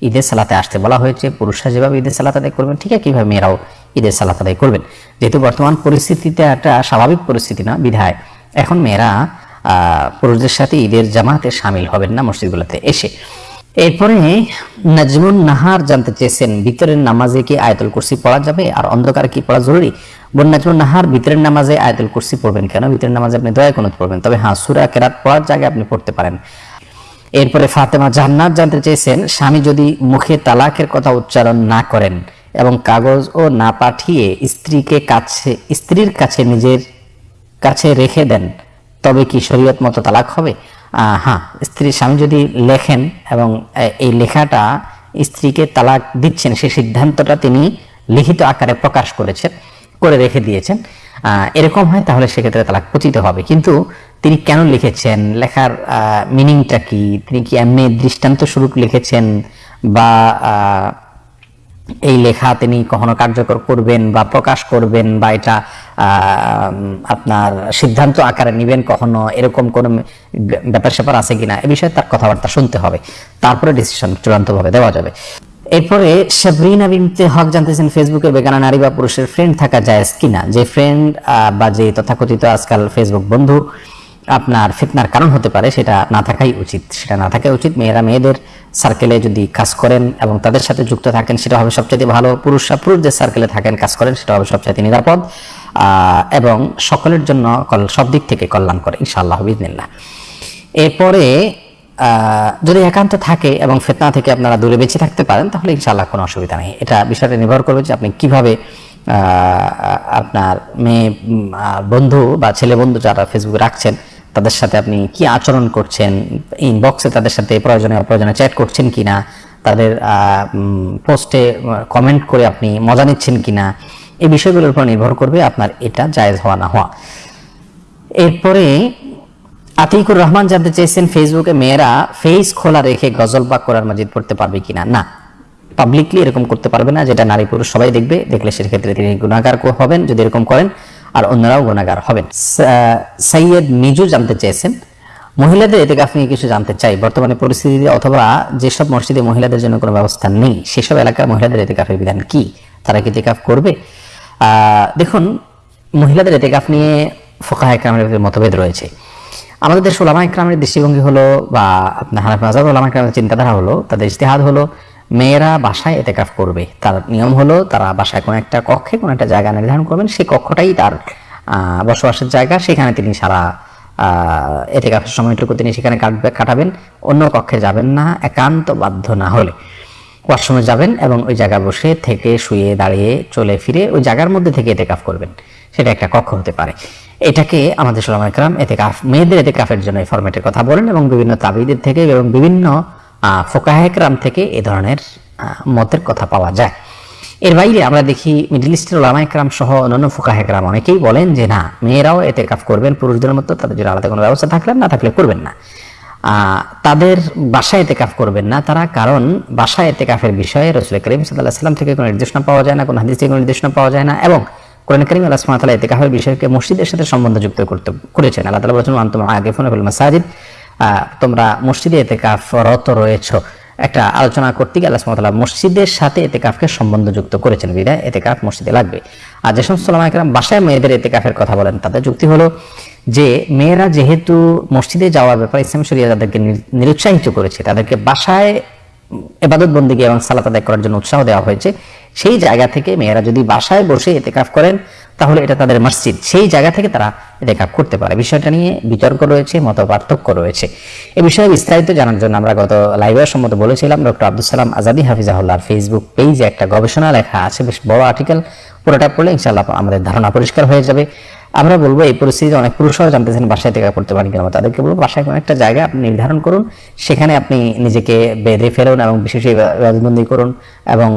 ঈদের সালাতে আসতে বলা হয়েছে, পুরুষরা যেভাবে ঈদের সালাত আদায় করবেন, ঠিক আছে কীভাবে মেয়েরাও ঈদের সালাত আদায় করবেন। যেহেতু বর্তমান পরিস্থিতিতে একটা স্বাভাবিক পরিস্থিতি না, বিধায় এখন মেয়েরা পুরুষদের সাথে ঈদের জামাতে সামিল হবেন না মসজিদগুলোতে এসে। এরপরে নাজমুন নাহার জানতে চেয়েছেন, ভিতরের নামাজে কি আয়াতুল কুরসি পড়া যাবে? আর অন্ধকারে কি পড়া জরুরি? বোন নাজমুন নাহার, ভিতরের নামাজে আয়াতুল কুরসি পড়বেন কেন? ভিতরের নামাজে আপনি দয়া কোনো পড়বেন। তবে হ্যাঁ সুরা কেরাত পড়ার জায়গায় আপনি পড়তে পারেন। এরপরে ফাতেমা জান্নাত জানতে চেয়েছেন, স্বামী যদি মুখে তালাকের কথা উচ্চারণ না করেন এবং কাগজ ও না পাঠিয়ে স্ত্রীকে কাছে, স্ত্রীর কাছে নিজের কাছে রেখে দেন, তবে কি শরীয়ত মতো তালাক হবে? হ্যাঁ স্ত্রী স্বামী যদি লেখেন এবং এই লেখাটা স্ত্রীকে তালাক দিচ্ছেন, সেই সিদ্ধান্তটা তিনি লিখিত আকারে প্রকাশ করেছেন, করে রেখে দিয়েছেন এরকম হয় তাহলে সেক্ষেত্রে তালাক পতিত হবে। কিন্তু তিনি কেন লিখেছেন? লেখার মিনিংটা কি? তিনি কি এমনি দৃষ্টান্ত স্বরূপ লিখেছেন? বা এই লেখা তিনি কখনো কার্যকর করবেন বা প্রকাশ করবেন বা এটা আপনার সিদ্ধান্ত আকারে নেবেন কখনো? এরকম কোন ব্যাপার স্যাপার আছে কিনা? এ বিষয়ে তার কথাবার্তা শুনতে হবে। তারপরে ডিসিশন চূড়ান্তভাবে দেওয়া যাবে। এরপরে সাবরিনা বিনতে হক জানতেছেন ফেসবুকে বেগানা নারী বা পুরুষের ফ্রেন্ড থাকা যায় কিনা? যে ফ্রেন্ড বা যে তথাকথিত আজকাল ফেসবুক বন্ধু আপনার ফিতনার কারণ হতে পারে, সেটা না থাকাই উচিত। সেটা না থাকাই উচিত। মেয়েরা মেয়েদের সার্কেলে যদি কাজ করেন এবং তাদের সাথে যুক্ত থাকেন, সেটা হবে সবচেয়ে ভালো। পুরুষরা পুরুষদের সার্কেলে থাকেন, কাজ করেন, সেটা হবে সবচেয়ে নিরাপদ। এবং সকলের জন্য সব দিক থেকে কল্যাণ করে, ইনশাআল্লাহ বিদিনিল্লাহ এরপরে যদি একান্ত থাকে এবং ফেতনা থেকে আপনারা দূরে বেঁচে থাকতে পারেন, তাহলে ইনশাআল্লাহ কোনো অসুবিধা নেই। এটা বিষয়টা নির্ভর করবে যে আপনি কীভাবে আপনার মেয়ে বন্ধু বা ছেলে বন্ধু যারা ফেসবুকে রাখছেন, তাদের সাথে আপনি কি আচরণ করছেন? ইনবক্সে তাদের সাথে প্রয়োজনে অপ্রয়োজনে চ্যাট করছেন কিনা? তাদের পোস্টে কমেন্ট করে আপনি মজা নিচ্ছেন কিনা? এই বিষয়গুলোর উপর নির্ভর করবে আপনার এটা জায়েজ হওয়া না হওয়া। এরপরে আতিকুর রহমান জানতে চেয়েছেন ফেসবুকে মেয়েরা ফেস খোলা রেখে গজল বা কোরআন মাজিদ পড়তে পারবে কিনা? না। পাবলিকলি এরকম করতে পারবে না, যেটা নারী পুরুষ সবাই দেখবে, দেখলে সেক্ষেত্রে তিনি গুণাগার হবেন, যদি এরকম করেন, আর অন্যরাও গুণাগার হবেন। সা- সৈয়দ মিজু জানতে চেয়েছেন, মহিলাদের এতেকাফ নিয়ে কিছু জানতে চাই, বর্তমানে পরিস্থিতিতে অথবা যেসব মসজিদে মহিলাদের জন্য কোনো ব্যবস্থা নেই, সেসব এলাকার মহিলাদের এতেকাফের বিধান কি? তারা কি এতেকাফ করবে? দেখুন, মহিলাদের এতে এতেকাফ নিয়ে ফোকাহ একরামের মতভেদ রয়েছে। আমাদের দেশ ওলামা একরামের দৃষ্টিভঙ্গি হলো বা আপনার হানাফি মাজাব ওলামা একরামের চিন্তাধারা হলো, তাদের ইস্তেহাদ হলো মেয়েরা বাসায় এতেকাফ করবে। তার নিয়ম হলো তারা বাসায় কোনো একটা কক্ষে কোনো একটা জায়গা নির্ধারণ করবেন। সেই কক্ষটাই তার বসবাসের জায়গা। সেখানে তিনি সারা এতেকাফের সময়টুকু তিনি সেখানে কাটবে কাটাবেন। অন্য কক্ষে যাবেন না, একান্ত বাধ্য না হলে। ওয়াশরুমে যাবেন এবং ওই জায়গায় বসে থেকে শুয়ে দাঁড়িয়ে চলে ফিরে ওই জায়গার মধ্যে থেকে এতেকাফ করবেন। সেটা একটা কক্ষ হতে পারে। এটাকে আমাদের সালাম একরাম এতেকাফ, মেয়েদের এতেকাফের জন্য এই ফরম্যাটের কথা বলেন এবং বিভিন্ন তাবিদের থেকে এবং বিভিন্ন ফোকাহ একরাম থেকে এ ধরনের মতের কথা পাওয়া যায়। এর বাইরে আমরা দেখি মিডল ইস্টের ওলামা একরাম সহ অন্যান্য ফোকাহ একরাম অনেকেই বলেন যে, না, মেয়েরাও এতে কাফ করবেন, পুরুষদের মতো তাদের জন্য আলাদা কোনো ব্যবস্থা থাকলে, না থাকলে করবেন না। তাদের বাসায় এতে কাফ করবেন না তারা, কারণ বাসায় এতে কাফের বিষয়ে রসুল করিম সাল্লাহ সাল্লাম থেকে কোনো নির্দেশনা পাওয়া যায় না, কোনো হাদিস থেকে কোনো নির্দেশনা পাওয়া যায় না এবং কোরআন করিম আল্লাহ ওয়া এতে কাফের বিষয়কে মসজিদের সাথে সম্বন্ধযুক্ত করতে, করেছেন। আল্লাহ তাআলা বলেছেন আনতুম আগে ফোনে মাসাজিদ। তোমরা মসজিদে এতে কাফরত রয়েছ। একটা আলোচনা করতে গিয়ে আল্লাহ মসজিদের সাথে এতে কাফকে সম্বন্ধযুক্ত করেছেন বিদায় এতে কাফ মসজিদে লাগবে। আর যে সমস্ত বাসায় মেয়েদের এতে কাফের কথা বলেন, তাদের যুক্তি হলো যে, মেয়েরা যেহেতু মসজিদে যাওয়ার ব্যাপারে ইসলাম শরিয়া তাদেরকে নির- নিরুৎসাহিত করেছে, তাদেরকে বাসায় এবাদত বন্দিগি এবং সালাত আদায় করার জন্য উৎসাহ দেওয়া হয়েছে। সেই জায়গা থেকে মেয়েরা যদি বাসায় বসে এতেকাফ করেন, তাহলে এটা তাদের মসজিদ। সেই জায়গা থেকে তারা এতেকাফ করতে পারে। বিষয়টা নিয়ে বিতর্ক রয়েছে মত পার্থক্য রয়েছে। এ বিষয়ে বিস্তারিত জানার জন্য আমরা গত লাইভের সম্মত বলেছিলাম ডক্টর আব্দুল সালাম আজাদি হাফিজাহুল্লাহর ফেসবুক পেজে একটা গবেষণা লেখা আছে, বেশ বড় আর্টিকেল পুরোটা পড়লে ইনশাআল্লাহ আমাদের ধারণা পরিষ্কার হয়ে যাবে। আমরা বলব এই পরিস্থিতিতে অনেক পুরুষরাও জানতেছেন বাসায় থেকে করতে পারেন কিনা, তাদেরকে বলব বাসায় কোনো একটা জায়গা আপনি নির্ধারণ করুন, সেখানে আপনি নিজেকে বেঁধে ফেলুন এবং বিশেষ ইবাদতবন্দি করুন এবং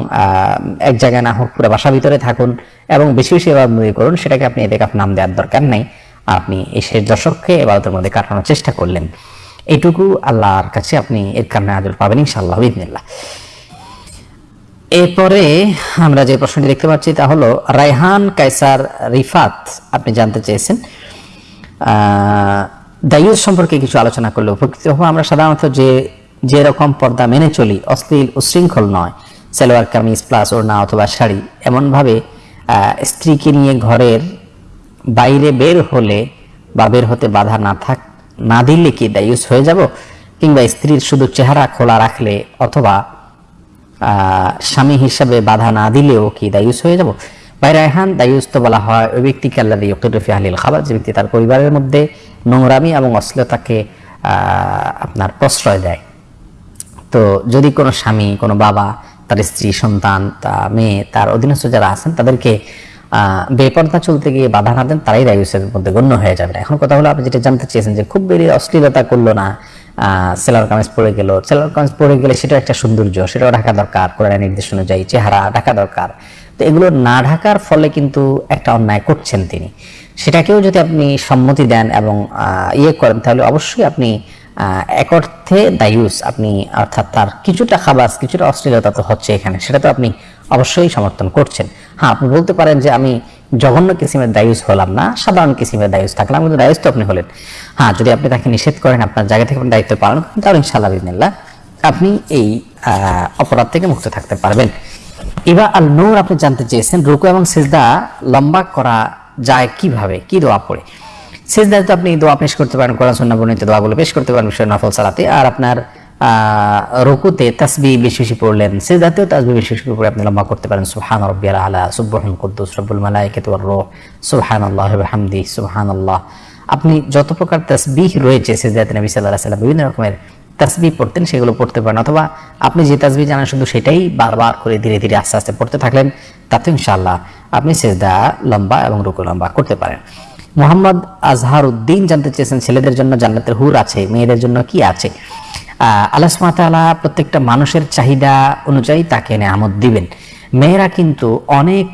এক জায়গায় না হোক পুরো বাসা ভিতরে থাকুন এবং বেশি বেশি করুন, সেটাকে আপনি এদেরকে নাম দেওয়ার দরকার নেই। আপনি এই শেষ দশককে এবাদতের মধ্যে কাটানোর চেষ্টা করলেন। এইটুকু আল্লাহর কাছে আপনি এর কারণে আদর পাবেন ইনশাআল্লাহ বিদিনিল্লাহ এরপরে আমরা যে প্রশ্নটি দেখতে পাচ্ছি তা হলো, রায়হান কাইসার রিফাত, আপনি জানতে চেয়েছেন। দায়ুস সম্পর্কে কিছু আলোচনা করলে উপকৃত হব। আমরা সাধারণত যে যে রকম পর্দা মেনে চলি, অশ্লীল উশৃঙ্খল নয়। সালোয়ার, কামিজ, প্লাস, ওড়না অথবা শাড়ি, এমনভাবে স্ত্রীকে নিয়ে ঘরের বাইরে বের হলে বা বের হতে বাধা না থাক, না দিলে কি দায়ুস হয়ে যাব? কিংবা স্ত্রীর শুধু চেহারা খোলা রাখলে অথবা স্বামী হিসাবে বাধা না দিলেও কি দায়ুস হয়ে যাব? ভাই রায়হান দায়ুস তো বলা হয় ওই ব্যক্তিকে আল্লাহ ইয়কুরফি আহলিল খাবার, যে ব্যক্তি তার পরিবারের মধ্যে নোংরামি এবং অশ্লীলতাকে আপনার প্রশ্রয় দেয়। তো যদি কোনো স্বামী, কোনো বাবা, তার স্ত্রী, সন্তান, তা মেয়ে, তার অধীনস্থ যারা আছেন, তাদেরকে বেপর্দা চলতে গিয়ে বাধা না দেন, তারাই দায়ুসের মধ্যে গণ্য হয়ে যাবে। এখন কথা হলো, আপনি যেটা জানতে চেয়েছেন যে খুব বেরিয়ে অশ্লীলতা করল না সেলার কামিজ পরে গেল। সেলার কামিজ পরে গেলে সেটা একটা সৌন্দর্য, সেটাও ঢাকা দরকার, কোরআনের নির্দেশ অনুযায়ী চেহারা ঢাকা দরকার। তো এগুলো না ঢাকার ফলে কিন্তু একটা অন্যায় করছেন তিনি। সেটাকেও যদি আপনি সম্মতি দেন এবং ইয়ে করেন, তাহলে অবশ্যই আপনি এক অর্থে দায়ুস। আপনি, অর্থাৎ তার কিছুটা খাবাস, কিছুটা অশ্লীলতা তো হচ্ছে এখানে, সেটা তো আপনি অবশ্যই সমর্থন করছেন। হ্যাঁ আপনি বলতে পারেন যে আমি জঘন্য কিসিমের দায়ুস হলাম না, সাধারণ কিসিমের দায়ুস থাকলাম, কিন্তু দায়ুস তো আপনি হলেন। হ্যাঁ যদি আপনি তাকে নিষেধ করেন, আপনার জায়গা থেকে দায়িত্ব পালন করেন, তাহলে ইনশাআল্লাহ বিদিনিল্লাহ আপনি এই অপরাধ থেকে মুক্ত থাকতে পারবেন। এবার আল নূর আপনি জানতে চেয়েছেন, রুকু এবং সিজদা লম্বা করা যায় কীভাবে? কি দোয়া পড়ে? সিজদায় তো আপনি দোয়া পেশ করতে পারেন, কোরআন, সুন্নাহ বর্ণিত দোয়াগুলো পেশ করতে পারেন, বিষয় নফল সালাতে, আর আপনার রুকুতে তাসবি বেশি বেশি পড়লেন, সিজদাতেও তাসবি বেশি বেশি পড়ে আপনি লম্বা করতে পারেন। সুবহান রাব্বিয়াল আলা সুবহান কুদ্দুস, রব্বুল মালাইকাতু ওয়ার রূহ। সুবহানাল্লাহি ওয়া বিহামদি, সুবহানাল্লাহ। আপনি যত প্রকার তাসবিহ রয়েছে সিজদাতে নবী সাল্লাল্লাহু আলাইহি সাল্লাম বিভিন্ন রকমের তাসবি পড়তেন, সেগুলো পড়তে পারেন। অথবা আপনি যে তাসবি জানেন, শুধু সেটাই বারবার করে ধীরে ধীরে আস্তে আস্তে পড়তে থাকলেন তাতে ইনশাআল্লাহ আপনি সেজদা লম্বা এবং রুকু লম্বা করতে পারেন। মোহাম্মদ আজহার উদ্দিন জানতে চেয়েছেন, ছেলেদের জন্য জান্নাতের হুর আছে, মেয়েদের জন্য কি আছে? সুবহানাহু প্রত্যেকটা মানুষের চাহিদা অনুযায়ী তাকে নেয়ামত দিবেন। মেয়েরা কিন্তু অনেক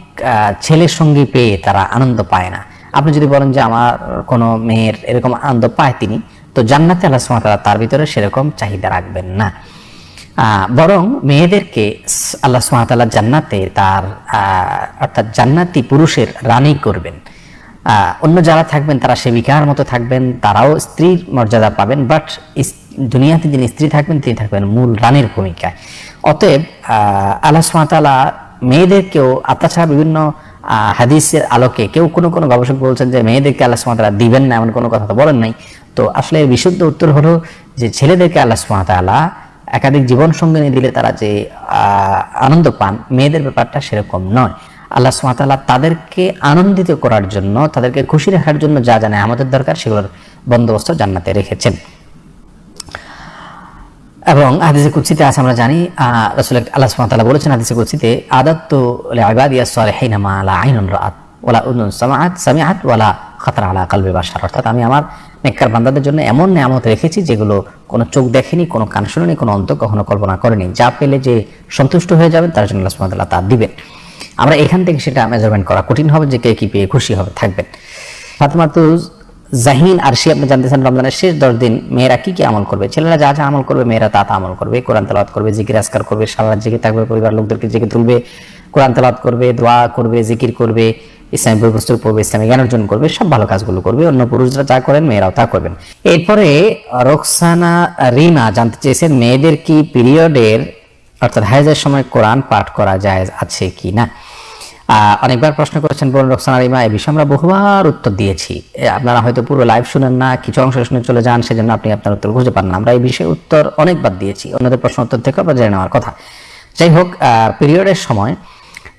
ছেলের সঙ্গী পেয়ে তারা আনন্দ পায় না। আপনি যদি বলেন যে আমার কোনো মেয়ের এরকম আনন্দ পায় তিনি, তো জান্নাতে আল্লাহ তাআলা তার ভিতরে সেরকম চাহিদা রাখবেন না। বরং মেয়েদেরকে আল্লাহ সুহাতাল্লাহ জান্নাতে তার অর্থাৎ জান্নাতি পুরুষের রানী করবেন। অন্য যারা থাকবেন তারা সেবিকার মতো থাকবেন, তারাও স্ত্রীর মর্যাদা পাবেন বাট দুনিয়াতে যিনি স্ত্রী থাকবেন, তিনি থাকবেন মূল রানীর ভূমিকায়। অতএব আল্লাহ সুহাতাল্লাহ মেয়েদেরকেও তাছাড়া বিভিন্ন হাদিসের আলোকে, কেউ কোনো কোনো গবেষক বলছেন যে মেয়েদেরকে আল্লাহ সুমাতালা দিবেন না, এমন কোনো কথা তো বলেন নাই। তো আসলে বিশুদ্ধ উত্তর হলো যে ছেলেদেরকে আল্লাহ সুমাতালা একাধিক জীবন সঙ্গিনী দিলে তারা যে আনন্দ পান, মেয়েদের ব্যাপারটা সেরকম নয়। আল্লাহ সুমাতাল্লাহ তাদেরকে আনন্দিত করার জন্য, তাদেরকে খুশি রাখার জন্য যা জানে আমাদের দরকার, সেগুলোর বন্দোবস্ত জান্নাতে রেখেছেন। এবং হাদিসে কুৎসিতে আছে আমরা জানি আহ, রাসূল আল্লাহ সুবহানাহু বলেছেন হাদিসে কুৎসিতে আদাত্তু লিইবাদিয়াস সালিহিনা ওয়ালা অর্থাৎ আমি আমার নেককার বান্দাদের জন্য এমন নিয়ামত রেখেছি যেগুলো কোনো চোখ দেখেনি কোনো কান শুনেনি কোনো অন্ত কখনো কল্পনা করেনি। যা পেলে যে সন্তুষ্ট হয়ে যাবেন তার জন্য আল্লাহ ওয়া তা দিবেন। আমরা এখান থেকে সেটা মেজারমেন্ট করা কঠিন হবে যে কে কি পেয়ে খুশি হবে থাকবেন। ফাতেমাতু জাহিন আর সে আপনি জানতেছেন রমজানের শেষ দশ দিন মেয়েরা কি কি আমল করবে? ছেলেরা যা যা আমল করবে, মেয়েরা তা তা আমল করবে। কোরআন তেলাওয়াত করবে, জিকির আজকার করবে সারা জেগে থাকবে পরিবার লোকদেরকে জেগে তুলবে, কোরআন তালাত করবে, দোয়া করবে, জিকির করবে, ইসলামী বইবস্তু পড়বে, ইসলামী জ্ঞান অর্জন করবে, সব ভালো কাজগুলো করবে, অন্য পুরুষরা যা করেন মেয়েরাও তা করবেন। এরপরে রোকসানা রিমা জানতে চেয়েছেন, মেয়েদের কি পিরিয়ডের, অর্থাৎ হাইজের সময় কোরআন পাঠ করা যায় আছে কি না অনেকবার প্রশ্ন করেছেন বোন রোকসানা রিমা এই বিষয়ে আমরা বহুবার উত্তর দিয়েছি। আপনারা হয়তো পুরো লাইভ শুনেন না, কিছু অংশ শুনে চলে যান, সেজন্য আপনি আপনার উত্তর খুঁজে পান না। আমরা এই বিষয়ে উত্তর অনেকবার দিয়েছি, অন্যদের প্রশ্ন উত্তর থেকে আমরা জেনে নেওয়ার কথা। যাই হোক পিরিয়ডের সময়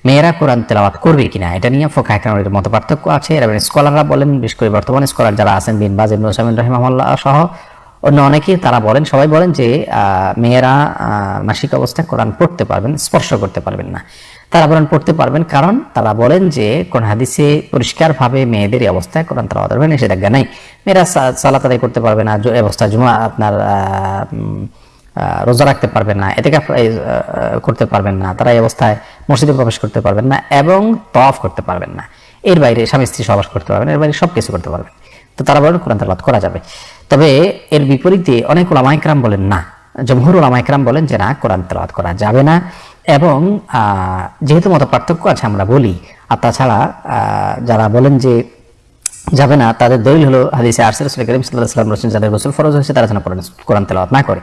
মেয়েরা কোরআন তেলাওয়াত করবে কিনা, এটা নিয়ে ফোকা একরামের মতো পার্থক্য আছে। স্কলাররা বলেন, বিশেষ করে বর্তমানে স্কলার যারা আছেন, বিন বাজ, ইবনে ওসামিন রহিমাহুল্লাহ সহ অন্য অনেকেই তারা বলেন, সবাই বলেন যে মেয়েরা মাসিক অবস্থায় কোরআন পড়তে পারবেন, স্পর্শ করতে পারবেন না। তারা বলেন পড়তে পারবেন কারণ তারা বলেন যে, কোন হাদিসে পরিষ্কারভাবে মেয়েদের অবস্থায় কোরআন তারা ধরবে নিষেধাজ্ঞা নাই। মেয়েরা সালাত আদায় করতে পারবে না অবস্থা জুমা আপনার রোজা রাখতে পারবেন না এতে করতে পারবেন না, তারা এই অবস্থায় মসজিদে প্রবেশ করতে পারবেন না এবং তফ করতে পারবেন না। এর বাইরে স্বামী স্ত্রী সবাস করতে পারবেন এর বাইরে সব কিছু করতে পারবেন তো তারা বলেন কোরআন তালাত করা যাবে। তবে এর বিপরীতে অনেক ওলামাইকরাম বলেন না। জমহুর ওলামাইকরাম বলেন যে না, কোরআন তেলাওয়াত করা যাবে না এবং যেহেতু মত পার্থক্য আছে আমরা বলি, আর তাছাড়া যারা বলেন যে যাবে না, তাদের দলিল হলো হাদিসে আরসেল রসুল করিম সাল্লাম রসুল যাদের গোসল ফরজ হয়েছে তারা যেন কোরআন তেলাওয়াত না করে।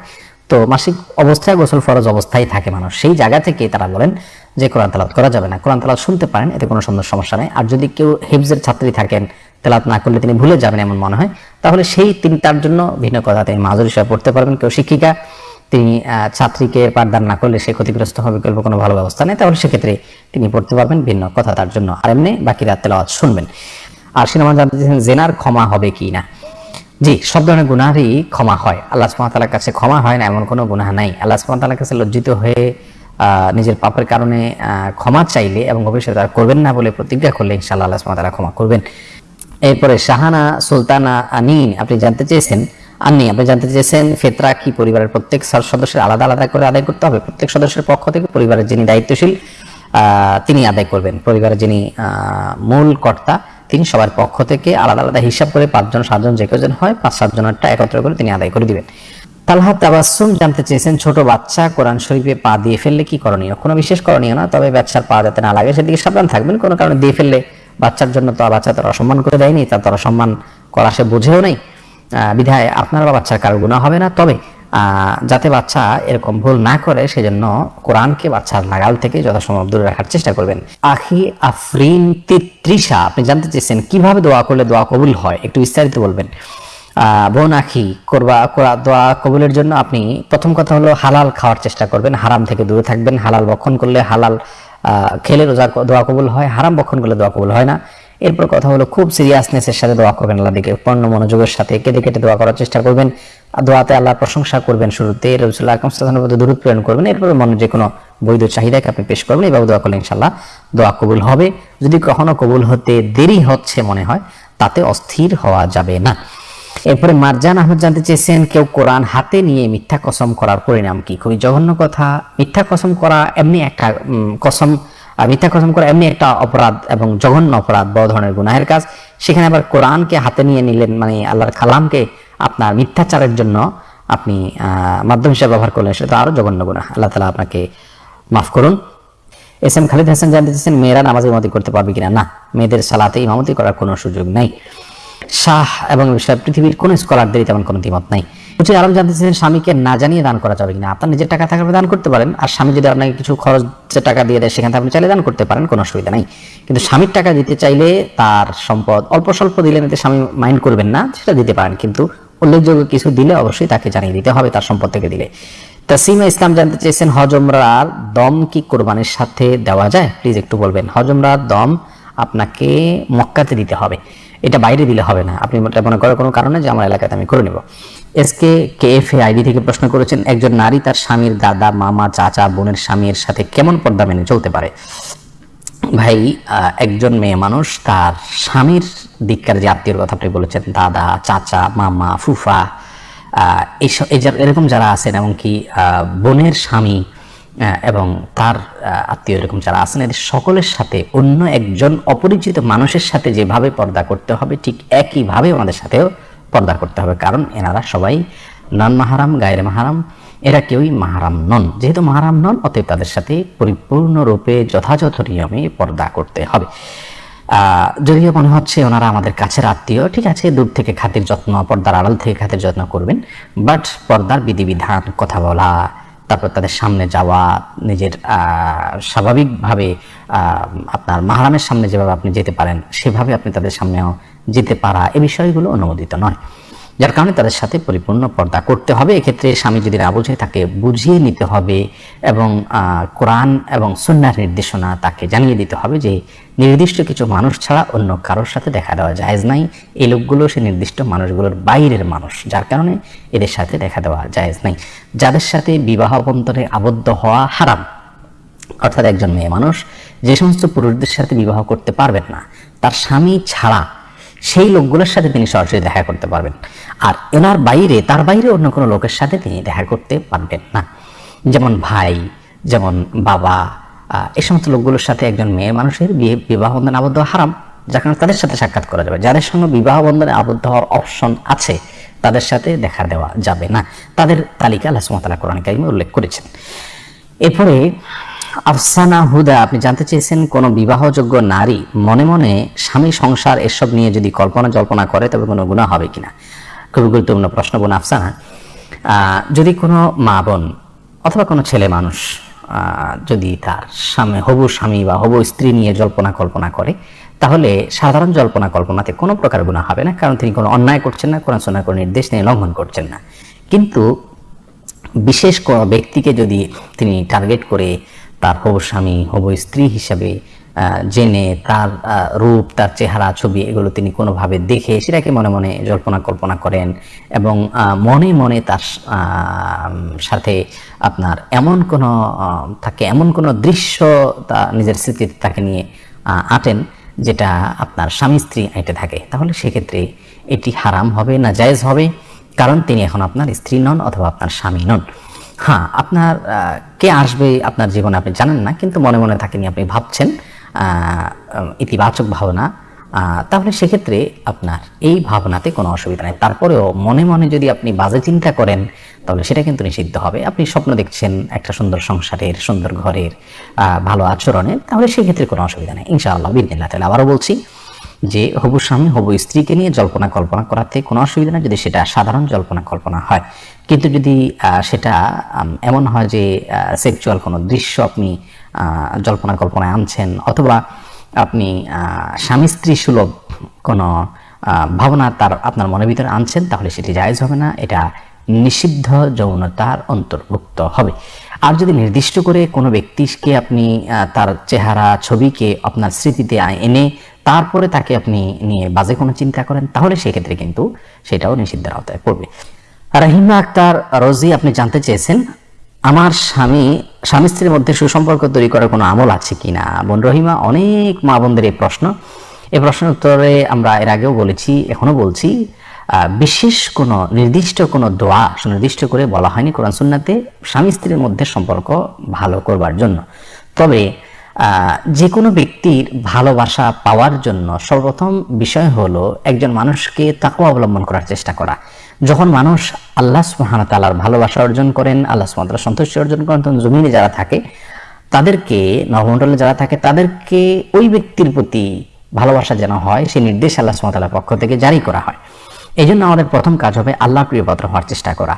তো মাসিক অবস্থায় গোসল ফরজ অবস্থায় থাকে মানুষ। সেই জায়গা থেকে তারা বলেন যে কোরআন তেলাওয়াত করা যাবে না। কোরআন তেলাওয়াত শুনতে পারেন, এতে কোনো সুন্দর সমস্যা নেই। আর যদি কেউ হিফজের ছাত্রী থাকেন তেলাওয়াত না করলে তিনি ভুলে যাবেন এমন মনে হয়। তাহলে সেই তিনি তার জন্য ভিন্ন কথা। তিনি মাজুর হিসাবে পড়তে পারবেন, কেউ শিক্ষিকা। তিনি ছাত্রীকে পাঠদান না করলে সে ক্ষতিগ্রস্ত হবে বিকল্প কোনো ভালো ব্যবস্থা নেই। তাহলে সেক্ষেত্রে তিনি পড়তে পারবেন ভিন্ন কথা তার জন্য। আর এমনি বাকি রাত তেলাওয়াত শুনবেন। আর সিনেমা জানতে চেয়েছেন জেনার ক্ষমা হবে কি না? জি, সব ধরনের গুনাহরই ক্ষমা হয়। আল্লাহ সুবহানাহু কাছে ক্ষমা হয় না, এমন কোনো গুনাহ নাই। আল্লাহ সুবহানাহু কাছে লজ্জিত হয়ে নিজের পাপের কারণে ক্ষমা চাইলে এবং ভবিষ্যতে তারা করবেন না বলে প্রতিজ্ঞা করলে ইনশাল্লাহ আল্লাহ সুবহানাহু ক্ষমা করবেন। এরপরে শাহানা, সুলতানা, আনিন, আপনি জানতে চেয়েছেন? আন্নি, আপনি জানতে চেয়েছেন ফেতরা কি পরিবারের প্রত্যেক সদস্যের আলাদা আলাদা করে আদায় করতে হবে? প্রত্যেক সদস্যের পক্ষ থেকে পরিবারের যিনি দায়িত্বশীল তিনি আদায় করবেন। পরিবারের যিনি মূল কর্তা, তিনি সবার পক্ষ থেকে আলাদা আলাদা হিসাব করে পাঁচজন, সাতজন, যে কজন হয়, পাঁচ সাতজনেরটা একত্র করে তিনি আদায় করে দিবেন। তালহা তাবাসুম জানতে চেয়েছেন, ছোট বাচ্চা কোরআন শরীফে পা দিয়ে ফেললে কি করণীয়? কোনো বিশেষ করণীয় না, তবে ব্যবসার পা যাতে না লাগে, সেদিকে সাবধান থাকবেন। কোনো কারণে দিয়ে ফেললে বাচ্চার জন্য তো বাচ্চা তার অসম্মান করে দেয়নি তার তার অসম্মান করা সে বুঝেও নেই। বিধায় আপনার বা বাচ্চার কারও গুণা হবে না। তবে যাতে বাচ্চা এরকম ভুল না করে, সেজন্য কোরআনকে বাচ্চার নাগাল থেকে যথাসম্ভব দূরে রাখার চেষ্টা করবেন। আখি আফরিন তিত্রিশা, আপনি জানতে চেয়েছেন কীভাবে দোয়া করলে দোয়া কবুল হয়? একটু বিস্তারিত বলবেন। বোন আখি, করবা, করা, দোয়া কবুলের জন্য আপনি প্রথম কথা হলো হালাল খাওয়ার চেষ্টা করবেন, হারাম থেকে দূরে থাকবেন। হালাল বক্ষণ করলে হালাল খেলে রোজা দোয়া কবুল হয়, হারাম বক্ষণ করলে দোয়া কবুল হয় না। এরপর কথা হলো, খুব সিরিয়াসনেসের সাথে দোয়া করবেন আল্লাহ দিকে পণ্য মনোযোগের সাথে কেটে কেটে দোয়া করার চেষ্টা করবেন। দোয়াতে আল্লাহ প্রশংসা করবেন শুরুতে। রসুল্লাহ আলাইহি দূরত প্রেরণ করবেন। এরপর মনে যে কোনো বৈধ চাহিদাকে আপনি পেশ করবেন এইভাবে দোয়া করলে ইনশাল্লাহ দোয়া কবুল হবে। যদি কখনো কবুল হতে দেরি হচ্ছে মনে হয়, তাতে অস্থির হওয়া যাবে না। এরপরে মারজান আহমদ জানতে চেয়েছেন, কেউ কোরআন হাতে নিয়ে মিথ্যা কসম করার পরিণাম কি? খুবই জঘন্য কথা। মিথ্যা কসম করা এমনি একটা কসম মিথ্যা কসম করা এমনি একটা অপরাধ এবং জঘন্য অপরাধ, বড় ধরনের গুনাহের কাজ। সেখানে আবার কোরআনকে হাতে নিয়ে নিলেন মানে আল্লাহর কালামকে আপনার মিথ্যাচারের জন্য আপনি মাধ্যম হিসেবে ব্যবহার করলেন, সেটা তো আরও জঘন্য গুনাহ। আল্লাহ তালা আপনাকে মাফ করুন। এস এম খালিদ হাসান জানতে চাচ্ছেন মেয়েরা নামাজ ইমামতি করতে পারবে কিনা? না, মেয়েদের সালাতে ইমামতি করার কোনো সুযোগ নেই। শাহ এবং পৃথিবীর কোনো স্কলারদেরই তেমন কোনো দ্বিমত নাই। উচিত আরম জানতে চাচ্ছেন স্বামীকে না জানিয়ে দান করা যাবে কিনা। আপনার নিজের টাকা থাকলে দান করতে পারেন। আর স্বামী যদি আপনাকে কিছু খরচের টাকা দিয়ে দেয়, সেখান আপনি চাইলে দান করতে পারেন, কোনো অসুবিধা নেই। কিন্তু স্বামীর টাকা দিতে চাইলে তার সম্পদ অল্প স্বল্প দিলেন এতে স্বামী মাইন্ড করবেন না, সেটা দিতে পারেন। কিন্তু উল্লেখযোগ্য কিছু দিলে অবশ্যই তাকে জানিয়ে দিতে হবে তার সম্পদ থেকে দিলে। তাসিমা ইসলাম জানতে চেয়েছেন, হজমরার দম কি কোরবানির সাথে দেওয়া যায়? প্লিজ একটু বলবেন, হজমরার দম আপনাকে মক্কাতে দিতে হবে। এটা বাইরে দিলে হবে না। আপনি মনে করার কোনো কারণে যে আমার এলাকাতে আমি করে নেব। এসকে কে এফ আইডি থেকে প্রশ্ন করেছেন, একজন নারী তার স্বামীর দাদা, মামা, চাচা, বোনের স্বামীর সাথে কেমন পর্দা মেনে চলতে পারে? ভাই একজন মেয়ে মানুষ, তার স্বামীর দিককার যে আত্মীয়র কথা আপনি বলেছেন, দাদা, চাচা, মামা, ফুফা এইসব এরকম যারা আছেন, এমনকি বোনের স্বামী এবং তার আত্মীয় এরকম যারা আছেন, এদের সকলের সাথে, অন্য একজন অপরিচিত মানুষের সাথে যেভাবে পর্দা করতে হবে, ঠিক একইভাবে আমাদের সাথেও পর্দা করতে হবে। কারণ এনারা সবাই নন মাহারাম, গায়ের মাহারাম। এরা কেউই মাহারাম নন। যেহেতু মাহারাম নন, অতএব তাদের সাথে পরিপূর্ণরূপে যথাযথ নিয়মে পর্দা করতে হবে। যদিও মনে হচ্ছে ওনারা আমাদের কাছের আত্মীয়, ঠিক আছে, দূর থেকে খাতির যত্ন, পর্দার আড়াল থেকে খাতির যত্ন করবেন। বাট পর্দার বিধিবিধান, কথা বলা তারপর তাদের সামনে যাওয়া, নিজের স্বাভাবিকভাবে আপনার মাহারামের সামনে যেভাবে আপনি যেতে পারেন, সেভাবে আপনি তাদের সামনেও যেতে পারা, এ বিষয়গুলো অনুমোদিত নয়। যার কারণে তাদের সাথে পরিপূর্ণ পর্দা করতে হবে। এক্ষেত্রে স্বামী যদি না বুঝে, তাকে বুঝিয়ে নিতে হবে এবং কোরআন এবং সুন্নার নির্দেশনা তাকে জানিয়ে দিতে হবে যে, নির্দিষ্ট কিছু মানুষ ছাড়া অন্য কারোর সাথে দেখা দেওয়া জায়েজ নাই। এই লোকগুলো সে নির্দিষ্ট মানুষগুলোর বাইরের মানুষ, যার কারণে এদের সাথে দেখা দেওয়া জায়েজ নাই। যাদের সাথে বিবাহ বন্ধনে আবদ্ধ হওয়া হারাম, অর্থাৎ একজন মেয়ে মানুষ যে সমস্ত পুরুষদের সাথে বিবাহ করতে পারবেন না, তার স্বামী ছাড়া সেই লোকগুলোর সাথে তিনি সরাসরি দেখা করতে পারবেন। আর এনার বাইরে, তার বাইরে অন্য কোনো লোকের সাথে তিনি দেখা করতে পারবেন না। যেমন ভাই, যেমন বাবা এই সমস্ত লোকগুলোর সাথে একজন মেয়ে মানুষের বিয়ে, বিবাহ বন্ধনে আবদ্ধ হারাম, যার কারণে তাদের সাথে সাক্ষাৎ করা যাবে। যাদের সঙ্গে বিবাহ বন্ধনে আবদ্ধ হওয়ার অপশন আছে, তাদের সাথে দেখা দেওয়া যাবে না। তাদের তালিকা আল্লাহ সুমতাল্লাহ কোরআন কারিমে উল্লেখ করেছেন। এরপরে আফসানা হুদা, আপনি জানতে চেয়েছেন কোন বিবাহযোগ্য নারী মনে মনে স্বামী, সংসার, এসব নিয়ে যদি কল্পনা জল্পনা করে, তবে কোনো গুণা হবে কিনা? খুবই গুরুত্বপূর্ণ প্রশ্ন বোন আফসানা। যদি কোনো মা বোন অথবা কোনো ছেলে মানুষ যদি তার স্বামী, হবু স্বামী বা হবু স্ত্রী নিয়ে জল্পনা কল্পনা করে, তাহলে সাধারণ জল্পনা কল্পনাতে কোনো প্রকার গুণা হবে না, কারণ তিনি কোনো অন্যায় করছেন না, কোরআন সোনার কোনো নির্দেশ নিয়ে লঙ্ঘন করছেন না। কিন্তু বিশেষ কোনো ব্যক্তিকে যদি তিনি টার্গেট করে তার হবু স্বামী, হব স্ত্রী হিসাবে জেনে তার রূপ, তার চেহারা, ছবি এগুলো তিনি কোনোভাবে দেখে সেটাকে মনে মনে জল্পনা কল্পনা করেন এবং মনে মনে তার সাথে আপনার এমন কোনো তাকে এমন কোনো দৃশ্য তা নিজের স্মৃতিতে তাকে নিয়ে আঁটেন যেটা আপনার স্বামী স্ত্রী আইটে থাকে। তাহলে সেক্ষেত্রে এটি হারাম হবে, না জায়েজ হবে, কারণ তিনি এখন আপনার স্ত্রী নন অথবা আপনার স্বামী নন। হ্যাঁ আপনার কে আসবে আপনার জীবনে আপনি জানেন না, কিন্তু মনে মনে তাকে নিয়ে আপনি ভাবছেন ইতিবাচক ভাবনা তাহলে সেক্ষেত্রে আপনার এই ভাবনাতে কোনো অসুবিধা নেই। তারপরেও মনে মনে যদি আপনি বাজে চিন্তা করেন, তাহলে সেটা কিন্তু নিষিদ্ধ হবে। আপনি স্বপ্ন দেখছেন একটা সুন্দর সংসারের, সুন্দর ঘরের ভালো আচরণের, তাহলে সেক্ষেত্রে কোনো অসুবিধা নেই। ইনশাআল্লাহ, বিদিনিল্লাহ তাহলে আবারও বলছি যে হবু স্বামী হবু স্ত্রীকে নিয়ে জল্পনা কল্পনা করাতে কোনো অসুবিধা নেই যদি সেটা সাধারণ জল্পনা কল্পনা হয়। কিন্তু যদি সেটা এমন হয় যে সেক্সুয়াল কোনো দৃশ্য আপনি জল্পনা কল্পনায় আনছেন অথবা আপনি স্বামী স্ত্রী সুলভ কোনো ভাবনা তার আপনার মনের ভিতরে আনছেন, তাহলে সেটি জায়েজ হবে না। এটা নিষিদ্ধ যৌনতার অন্তর্ভুক্ত হবে। আর যদি নির্দিষ্ট করে কোনো ব্যক্তিকে আপনি তার চেহারা, ছবিকে আপনার স্মৃতিতে এনে তারপরে তাকে আপনি নিয়ে বাজে কোনো চিন্তা করেন, তাহলে সেক্ষেত্রে কিন্তু সেটাও নিষিদ্ধের আওতায় পড়বে। রাহিমা আক্তার রোজি, আপনি জানতে চেয়েছেন, আমার স্বামী স্বামী স্ত্রীর মধ্যে সুসম্পর্ক তৈরি করার কোনো আমল আছে কিনা? বোন রহিমা, অনেক মা বোনদের এই প্রশ্ন। এই প্রশ্নের উত্তরে আমরা এর আগেও বলেছি এখনও বলছি বিশেষ কোনো নির্দিষ্ট কোনো দোয়া সুনির্দিষ্ট করে বলা হয়নি কোরআন সুন্নাতে স্বামী স্ত্রীর মধ্যে সম্পর্ক ভালো করবার জন্য। তবে যে কোনো ব্যক্তির ভালোবাসা পাওয়ার জন্য সর্বপ্রথম বিষয় হলো একজন মানুষকে তাকে অবলম্বন করার চেষ্টা করা। যখন মানুষ আল্লাহ ওয়া ভালোবাসা অর্জন করেন, আল্লাহ ওয়া সন্তুষ্টি অর্জন করেন, তখন জমিনে যারা থাকে, তাদেরকে, নবমণ্ডলে যারা থাকে, তাদেরকে ওই ব্যক্তির প্রতি ভালোবাসা যেন হয়, সেই নির্দেশ আল্লাহ তাআলার পক্ষ থেকে জারি করা হয়। এই জন্য আমাদের প্রথম কাজ হবে আল্লাহর প্রিয় পাত্র হওয়ার চেষ্টা করা।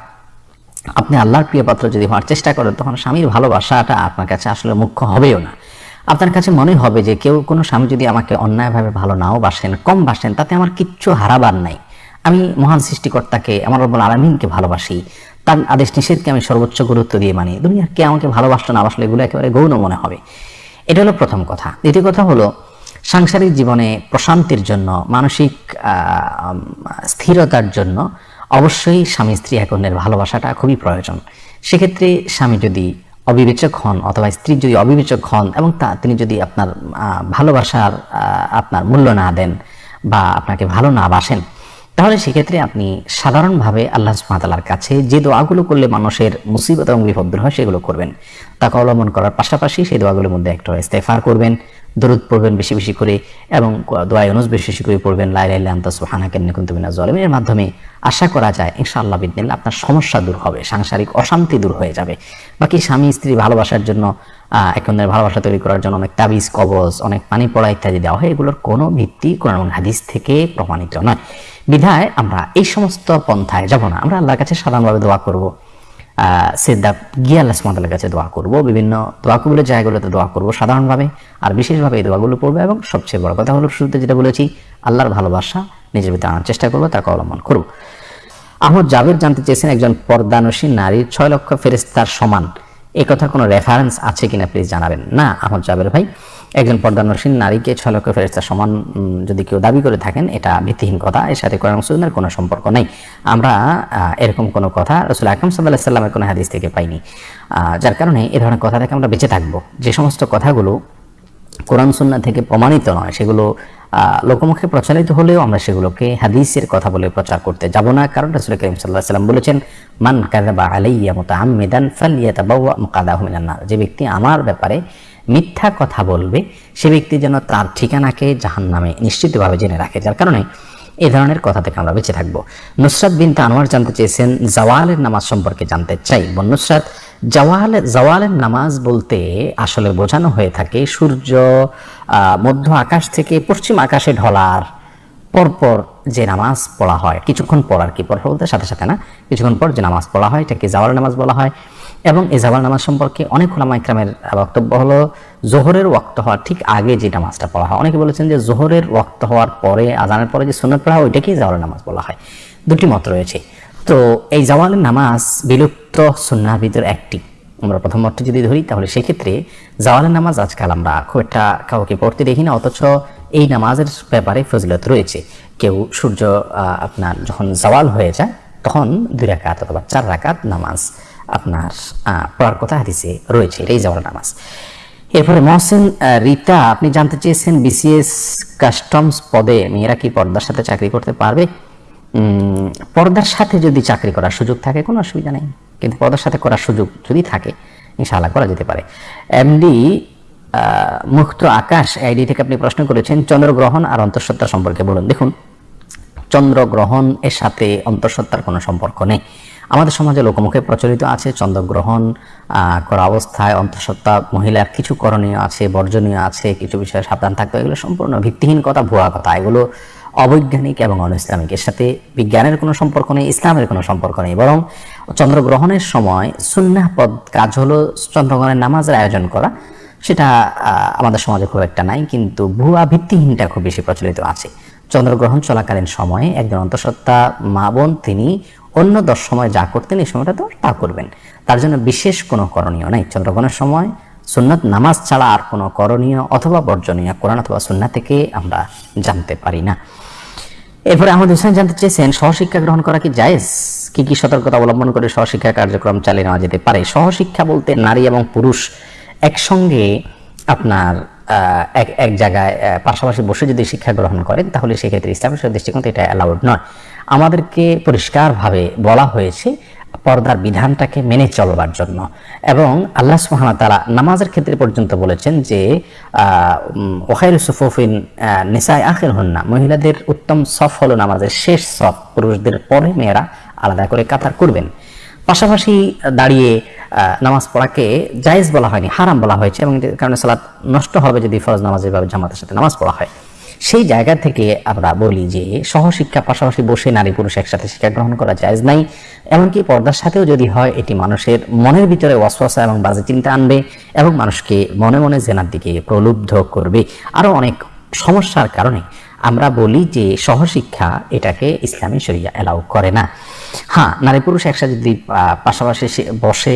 আপনি আল্লাহর প্রিয় পাত্র যদি হওয়ার চেষ্টা করেন, তখন স্বামীর ভালোবাসাটা আপনার কাছে আসলে মুখ্য হবেও না। আপনার কাছে মনে হবে যে কেউ কোনো স্বামী যদি আমাকে অন্যায়ভাবে ভালো নাও বাসেন, কম বাসেন, তাতে আমার কিচ্ছু হারাবার নাই। আমি মহান সৃষ্টিকর্তাকে, আমার রব্বুল আলমিনকে ভালোবাসি। তার আদেশ নিষেধকে আমি সর্বোচ্চ গুরুত্ব দিয়ে মানি। দুনিয়ার কে আমাকে ভালোবাসলো না বাসলো এগুলো একেবারে গৌণ মনে হবে। এটা হলো প্রথম কথা। দ্বিতীয় কথা হলো সাংসারিক জীবনে প্রশান্তির জন্য, মানসিক স্থিরতার জন্য অবশ্যই স্বামী স্ত্রী এক অন্যের ভালোবাসাটা খুবই প্রয়োজন। সেক্ষেত্রে স্বামী যদি অবিবেচক হন অথবা স্ত্রী যদি অবিবেচক হন এবং তা, তিনি যদি আপনার ভালোবাসার আপনার মূল্য না দেন বা আপনাকে ভালো না বাসেন তাহলে সেক্ষেত্রে আপনি সাধারণভাবে আল্লাহ সুবহানাহু কাছে যে দোয়াগুলো করলে মানুষের মুসিবত এবং বিপদ হয় সেগুলো করবেন। তাকে অবলম্বন করার পাশাপাশি সেই দোয়াগুলোর মধ্যে একটা ইস্তেফার করবেন, দরুদ পড়বেন বেশি বেশি করে এবং দোয়া ইউনুস বেশি বেশি করে পড়বেন লাই লাই আন্তা সুবহানাকা ইন্নী কুনতু মিনাজ জালিমিন এর মাধ্যমে আশা করা যায় ইনশাআল্লাহ বিদিনিল্লাহ আপনার সমস্যা দূর হবে, সাংসারিক অশান্তি দূর হয়ে যাবে। বাকি স্বামী, স্ত্রী ভালোবাসার জন্য আহ, এক অন্যের ভালোবাসা তৈরি করার জন্য অনেক তাবিজ কবজ অনেক পানি পড়া ইত্যাদি দেওয়া হয়। এগুলোর কোনো ভিত্তি কোরআন এবং হাদিস থেকে প্রমাণিত নয়। বিধায় আমরা এই সমস্ত পন্থায় যাব না। আমরা আল্লাহর কাছে সাধারণভাবে দোয়া করব। সেদা গিয়ে আল্লাহ সুমাতালের কাছে দোয়া করব। বিভিন্ন দোয়া কবুলের জায়গাগুলোতে দোয়া করব সাধারণভাবে। আর বিশেষভাবে এই দোয়াগুলো পড়ব এবং সবচেয়ে বড় কথা হলো শুরুতে যেটা বলেছি আল্লাহর ভালোবাসা নিজের ভিতরে আনার চেষ্টা করব তাকে অবলম্বন করব। আহমদ জাবের জানতে চেয়েছেন একজন পর্দানসী নারীর ছয় লক্ষ ফেরেস্তার সমান। কথা কোনো রেফারেন্স আছে কিনা প্লিজ জানাবেন। না, আহমদ জাবের ভাই, একজন পর্দানসীন নারীকে ছয় লক্ষ ফেরেস্তার সমান যদি কেউ দাবি করে থাকেন, এটা ভিত্তিহীন কথা, এর সাথে কোরআন সুন্নার কোনো সম্পর্ক নেই। আমরা এরকম কোনো কথা রসুল আকরম সাল্লাহ সাল্লামের কোনো হাদিস থেকে পাইনি। যার কারণে এ ধরনের কথা থেকে আমরা বেঁচে থাকব। যে সমস্ত কথাগুলো কোরআন সুন্না থেকে প্রমাণিত নয়। সেগুলো লোকমুখে প্রচারিত হলেও আমরা সেগুলোকে হাদিসের কথা বলে প্রচার করতে যাব না। কারণ রাসূল করিম আলাইহি সাল্লাম বলেছেন, মান কাযাবা আলাইয়া মুতাআম্মিদান ফালইয়াতাবাওয়া মাকাদাহু মিনান নার যে ব্যক্তি আমার ব্যাপারে মিথ্যা কথা বলবে, সে ব্যক্তি যেন তার ঠিকানাকে জাহান্নামে নিশ্চিতভাবে জেনে রাখে। যার কারণে এ ধরনের কথা থেকে আমরা বেঁচে থাকব। নুসরাত বিনতে আনোয়ার জানতে চেয়েছেন, জাওয়ালের নামাজ সম্পর্কে জানতে চাই। বোন নুসরাত জাওয়াল, জাওয়ালের নামাজ বলতে আসলে বোঝানো হয়ে থাকে সূর্য মধ্য আকাশ থেকে পশ্চিম আকাশে ঢলার পরপর যে নামাজ পড়া হয়। কিছুক্ষণ পর আর কি, পরপর বলতে সাথে সাথে না, কিছুক্ষণ পর যে নামাজ পড়া হয়, এটাকে জাওয়াল নামাজ বলা হয়। এবং এই জাওয়াল নামাজ সম্পর্কে অনেক ওলামা ইকরামের বক্তব্য হলো, জোহরের ওয়াক্ত হওয়ার ঠিক আগে যে নামাজটা পড়া হয়। অনেকে বলেছেন যে জোহরের ওয়াক্ত হওয়ার পরে, আজানের পরে যে সুন্নত পড়া হয়, ওইটাকেই জাওয়াল নামাজ বলা হয়। দুটি মত রয়েছে। তো এই জাওয়ালের নামাজ বিলুপ্ত সুন্নার একটি। আমরা প্রথম মতটি যদি ধরি, তাহলে সেক্ষেত্রে জাওয়ালের নামাজ আজকাল আমরা খুব একটা কাউকে পড়তে দেখি না, অথচ এই নামাজের ব্যাপারে ফজিলত রয়েছে। কেউ সূর্য আপনার যখন জাওয়াল হয়ে যায়, তখন দুই রাকাত অথবা চার রাকাত নামাজ আপনার পড়ার কথা হাদিসে রয়েছে, এটাই জাওয়াল নামাজ। এরপরে মহসেন রিতা, আপনি জানতে চেয়েছেন বিসিএস কাস্টমস পদে মেয়েরা কি পর্দার সাথে চাকরি করতে পারবে? পর্দার সাথে যদি চাকরি করার সুযোগ থাকে, কোনো অসুবিধা নেই। কিন্তু পর্দার সাথে করার সুযোগ যদি থাকে, ইনশাআল্লাহ করা যেতে পারে। এমডি মুক্ত আকাশ আইডি থেকে আপনি প্রশ্ন করেছেন, চন্দ্রগ্রহণ আর অন্তঃসত্ত্বা সম্পর্কে বলুন। দেখুন, চন্দ্রগ্রহণ এর সাথে অন্তঃসত্ত্বার কোনো সম্পর্ক নেই। আমাদের সমাজে লোকমুখে প্রচলিত আছে চন্দ্রগ্রহণ করা অবস্থায় অন্তঃসত্ত্বা, মহিলার কিছু করণীয় আছে, বর্জনীয় আছে, কিছু বিষয়ে সাবধান থাকতে এগুলো সম্পূর্ণ ভিত্তিহীন কথা, ভুয়া কথা। এগুলো অবৈজ্ঞানিক এবং অনইসলামিক এর সাথে বিজ্ঞানের কোনো সম্পর্ক নেই, ইসলামের কোনো সম্পর্ক নেই। বরং চন্দ্রগ্রহণের সময় সুন্নাহ পদ কাজ হলো চন্দ্রগ্রহণের নামাজের আয়োজন করা। সেটা আমাদের সমাজে খুব একটা নাই, কিন্তু ভুয়া ভিত্তিহীনটা খুব বেশি প্রচলিত আছে। চন্দ্রগ্রহণ চলাকালীন সময়ে একজন অন্তঃসত্ত্বা মা বোন, তিনি অন্য দশ সময় যা করতেন, এই সময়টা তো তা করবেন। তার জন্য বিশেষ কোনো করণীয় নাই। চন্দ্রগ্রহণের সময় সুন্নাত নামাজ ছাড়া আর কোনো করণীয় অথবা বর্জনীয় কোরআন অথবা সুন্না থেকে আমরা জানতে পারি না। এরপরে আমাদের হোসেন জানতে চেয়েছেন, সহশিক্ষা গ্রহণ করা কি জায়েজ? কি কি সতর্কতা অবলম্বন করে সহশিক্ষা কার্যক্রম চালিয়ে নেওয়া যেতে পারে? সহশিক্ষা বলতে নারী এবং পুরুষ একসঙ্গে আপনার এক এক জায়গায় পাশাপাশি বসে যদি শিক্ষা গ্রহণ করেন, তাহলে সেক্ষেত্রে ইসলামের দৃষ্টিকোণ এটা অ্যালাউড নয়। আমাদেরকে পরিষ্কারভাবে বলা হয়েছে পর্দার বিধানটাকে মেনে চলবার জন্য। এবং আল্লাহ সুবহানাহু তারা নামাজের ক্ষেত্রে পর্যন্ত বলেছেন যে ওখাইর সুফুফিন নিসাই আখির হন্না মহিলাদের উত্তম সফ হলো নামাজের শেষ সফ, পুরুষদের পরে মেয়েরা আলাদা করে কাতার করবেন। পাশাপাশি দাঁড়িয়ে নামাজ পড়াকে জায়েজ বলা হয়নি, হারাম বলা হয়েছে এবং কারণে সালাত নষ্ট হবে যদি ফরজ নামাজের ভাবে জামাতের সাথে নামাজ পড়া হয়। সেই জায়গা থেকে আমরা বলি যে সহশিক্ষা পাশাপাশি বসে নারী পুরুষ একসাথে শিক্ষা গ্রহণ করা যায় নাই। এমনকি পর্দার সাথেও যদি হয়, এটি মানুষের মনের ভিতরে ওয়াসওয়াসা এবং বাজে চিন্তা আনবে এবং মানুষকে মনে মনে জেনার দিকে প্রলুব্ধ করবে। আরও অনেক সমস্যার কারণে আমরা বলি যে সহশিক্ষা এটাকে ইসলামী শরিয়া অ্যালাউ করে না। হ্যাঁ নারী পুরুষ একসাথে যদি পাশাপাশি বসে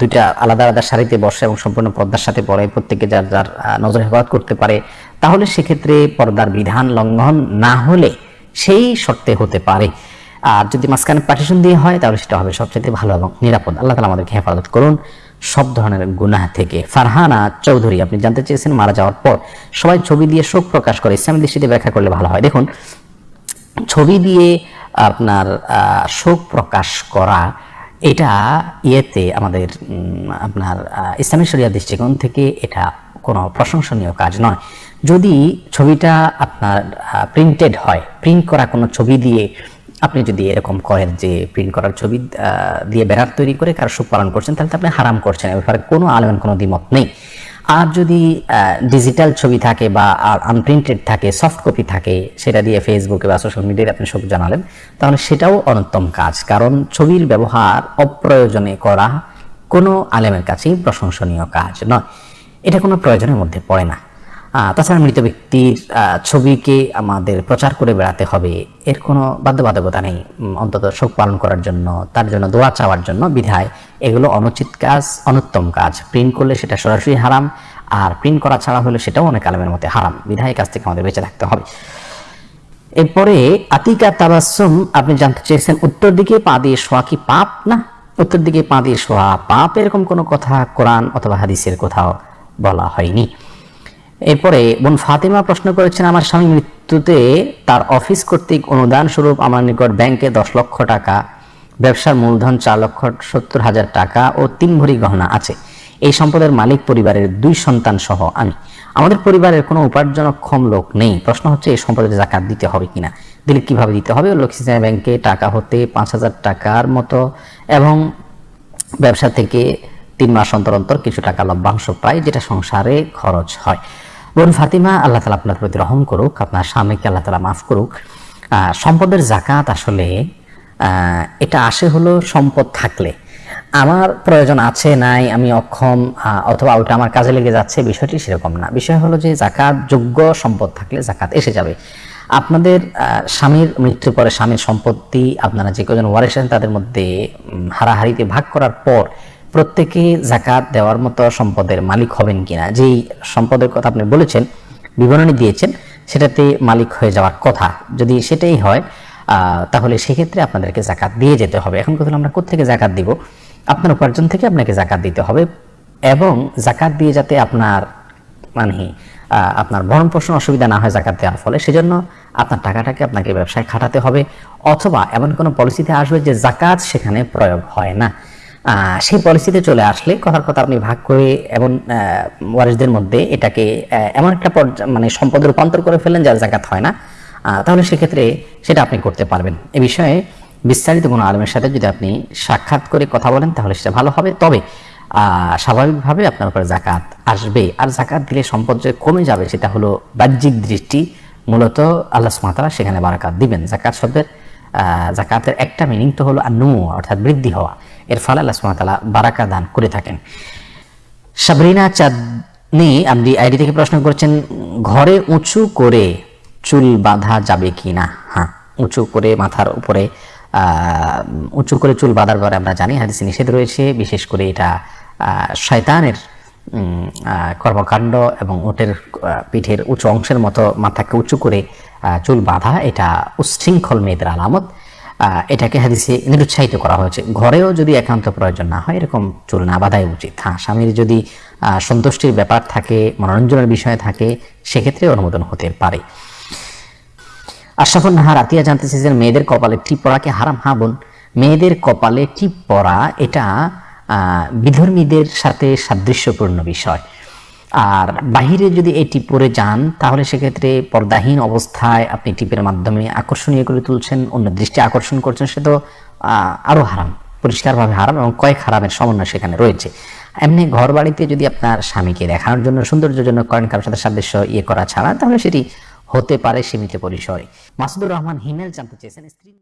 দুইটা আলাদা আলাদা শাড়িতে বসে এবং সম্পূর্ণ পর্দার সাথে পড়ে, প্রত্যেকে যার যার নজর হেফাজত করতে পারে, তাহলে সেক্ষেত্রে পর্দার বিধান লঙ্ঘন না হলে সেই শর্তে হতে পারে। আর যদি মাঝখানে পার্টিশন দিয়ে হয়, তাহলে সেটা হবে সবচেয়ে ভালো এবং নিরাপদ। আল্লাহ তালা আমাদেরকে হেফাজত করুন। সব ধরনের গুনাহ থেকে। ফারহানা চৌধুরী, আপনি জানতে চেয়েছেন, মারা যাওয়ার পর সবাই ছবি দিয়ে শোক প্রকাশ করে, ইসলামী দৃষ্টিতে ব্যাখ্যা করলে ভালো হয়। দেখুন, ছবি দিয়ে আপনার শোক প্রকাশ করা, এটা ইয়েতে আমাদের আপনার ইসলামী শরিয়া দৃষ্টিকোণ থেকে এটা কোনো প্রশংসনীয় কাজ নয়। যদি ছবিটা আপনার প্রিন্টেড হয় প্রিন্ট করা কোনো ছবি দিয়ে আপনি যদি এরকম করেন যে প্রিন্ট করার ছবি দিয়ে ব্যানার তৈরি করে কারও সুখ পালন করছেন, তাহলে আপনি হারাম করছেন। এ ব্যাপারে কোনো আলেমের কোনো দ্বিমত নেই। আর যদি ডিজিটাল ছবি থাকে বা আর আনপ্রিন্টেড থাকে সফট কপি থাকে, সেটা দিয়ে ফেসবুকে বা সোশ্যাল মিডিয়ায় আপনি সব জানালেন, তাহলে সেটাও অনুত্তম কাজ। কারণ ছবির ব্যবহার অপ্রয়োজনে করা কোনো আলেমের কাছেই প্রশংসনীয় কাজ নয়। এটা কোনো প্রয়োজনের মধ্যে পড়ে না। তাছাড়া মৃত ব্যক্তির ছবিকে আমাদের প্রচার করে বেড়াতে হবে। এর কোনো বাধ্যবাধকতা নেই। অন্তত শোক পালন করার জন্য, তার জন্য দোয়া চাওয়ার জন্য বিধায় এগুলো অনুচিত কাজ, অনুত্তম কাজ। প্রিন্ট করলে সেটা সরাসরি হারাম, আর প্রিন্ট করা ছাড়া হলে সেটাও অনেক আলমের মধ্যে হারাম। বিধায় কাছ থেকে আমাদের বেঁচে থাকতে হবে। এরপরে, আতিকা তাবাসুম আপনি জানতে চেয়েছেন, উত্তর দিকে পা দিয়ে শোয়া কি পাপ না? উত্তর দিকে পা দিয়ে শোয়া পাপ, এরকম কোনো কথা কোরআন অথবা হাদিসের কোথাও বলা হয়নি। এরপরে, বোন ফাতেমা প্রশ্ন করেছেন, আমার স্বামী মৃত্যুতে তার অফিস কর্তৃক অনুদান স্বরূপ আমার নিকট ব্যাংকে দশ লক্ষ টাকা, ব্যবসার মূলধন চার লক্ষ সত্তর হাজার টাকা ও তিন ভরি গহনা আছে। এই সম্পদের মালিক পরিবারের দুই সন্তান সহ আমি। আমাদের পরিবারের কোনো উপার্জনক্ষম লোক নেই। প্রশ্ন হচ্ছে, এই সম্পদের জাকাত দিতে হবে কিনা? দিলে কীভাবে দিতে হবে? লক্ষ্মী ব্যাংকে টাকা হতে পাঁচ হাজার টাকার মতো এবং ব্যবসা থেকে তিন মাস অন্তর অন্তর কিছু টাকা লভ্যাংশ পায়, যেটা সংসারে খরচ হয়। বোন ফাতিমা, আল্লাহ তালা আপনার প্রতি রহম করুক, আপনার স্বামীকে আল্লাহ তালা মাফ করুক। সম্পদের জাকাত আসলে এটা আসে হলো সম্পদ থাকলে। আমার প্রয়োজন আছে, নাই, আমি অক্ষম অথবা ওটা আমার কাজে লেগে যাচ্ছে, বিষয়টি সেরকম না। বিষয় হলো যে জাকাত যোগ্য সম্পদ থাকলে জাকাত এসে যাবে। আপনাদের স্বামীর মৃত্যুর পরে স্বামীর সম্পত্তি আপনারা যে কজন ওয়ারেসেন তাদের মধ্যে হারাহারিতে ভাগ করার পর প্রত্যেকে জাকাত দেওয়ার মতো সম্পদের মালিক হবেন কিনা? যেই সম্পদের কথা আপনি বলেছেন, বিবরণী দিয়েছেন, সেটাতে মালিক হয়ে যাওয়ার কথা। যদি সেটাই হয় তাহলে সেক্ষেত্রে আপনাদেরকে জাকাত দিয়ে যেতে হবে। এখন কথা আমরা কোথেকে জাকাত দিব? আপনার উপার্জন থেকে আপনাকে জাকাত দিতে হবে এবং জাকাত দিয়ে যাতে আপনার মানে আপনার ভরণ পোষণ অসুবিধা না হয় জাকাত দেওয়ার ফলে, সেজন্য আপনার টাকাটাকে আপনাকে ব্যবসায় খাটাতে হবে। অথবা এমন কোনো পলিসিতে আসবে যে জাকাত সেখানে প্রয়োগ হয় না। সেই পলিসিতে চলে আসলে কথার কথা আপনি ভাগ করে এবং ওয়ারিসদের মধ্যে এটাকে এমন একটা মানে সম্পদ রূপান্তর করে ফেলেন যার জাকাত হয় না। তাহলে সেক্ষেত্রে সেটা আপনি করতে পারবেন। এ বিষয়ে বিস্তারিত কোনো আলমের সাথে যদি আপনি সাক্ষাৎ করে কথা বলেন, তাহলে সেটা ভালো হবে। তবে স্বাভাবিকভাবে আপনার উপরে জাকাত আসবে। আর জাকাত দিলে সম্পদ যে কমে যাবে, সেটা হলো বাহ্যিক দৃষ্টি। মূলত আল্লাহ সুমাতারা সেখানে বারাকাত দিবেন। জাকাত শব্দের জাকাতের একটা মিনিং তো হলো আনু অর্থাৎ বৃদ্ধি হওয়া। এর ফলে আল্লাহ সুমাতালা বারাকা দান করে থাকেন। সাবরিনা চাঁদনি আপনি আইডি থেকে প্রশ্ন করছেন, ঘরে উঁচু করে চুল বাঁধা যাবে কি না? হ্যাঁ উঁচু করে মাথার উপরে উঁচু করে চুল বাঁধার পরে আমরা জানি, হাদিসে নিষেধ রয়েছে, বিশেষ করে এটা শয়তানের কর্মকাণ্ড এবং ওটের পিঠের উঁচু অংশের মতো মাথাকে উঁচু করে চুল বাঁধা, এটা উচ্ছৃঙ্খল মেয়েদের আলামত। এটাকে হাদিসে নিরুৎসাহিত করা হয়েছে। ঘরেও যদি একান্ত প্রয়োজন না হয়, এরকম চুল না বাঁধাই উচিত। হ্যাঁ স্বামীর যদি সন্তুষ্টির ব্যাপার থাকে, মনোরঞ্জনের বিষয় থাকে, সেক্ষেত্রে অনুমোদন হতে পারে। আশরাফুল নাহার আতিয়া জানতে চেয়েছেন, মেয়েদের কপালে টিপ পড়াকে হারাম? হা বোন, মেয়েদের কপালে টিপ পরা এটা বিধর্মীদের সাথে সাদৃশ্যপূর্ণ বিষয়। আর বাহিরে যদি এটি পরে যান, তাহলে সেক্ষেত্রে পর্দাহীন অবস্থায় আপনি টিপের মাধ্যমে আকর্ষণীয় করে তুলছেন, অন্য দৃষ্টি আকর্ষণ করছেন সে তো আরও আরও হারাম, পরিষ্কারভাবে হারাম এবং কয়েক হারামের সমন্বয় সেখানে রয়েছে। এমনি ঘর বাড়িতে যদি আপনার স্বামীকে দেখানোর জন্য সৌন্দর্যের জন্য করেন, কারোর সাথে সাদৃশ্য ইয়ে করা ছাড়া, তাহলে সেটি হতে পারে সীমিত পরিসরে। মাসুদুর রহমান হিমেল জানতে চেয়েছেন, স্ত্রী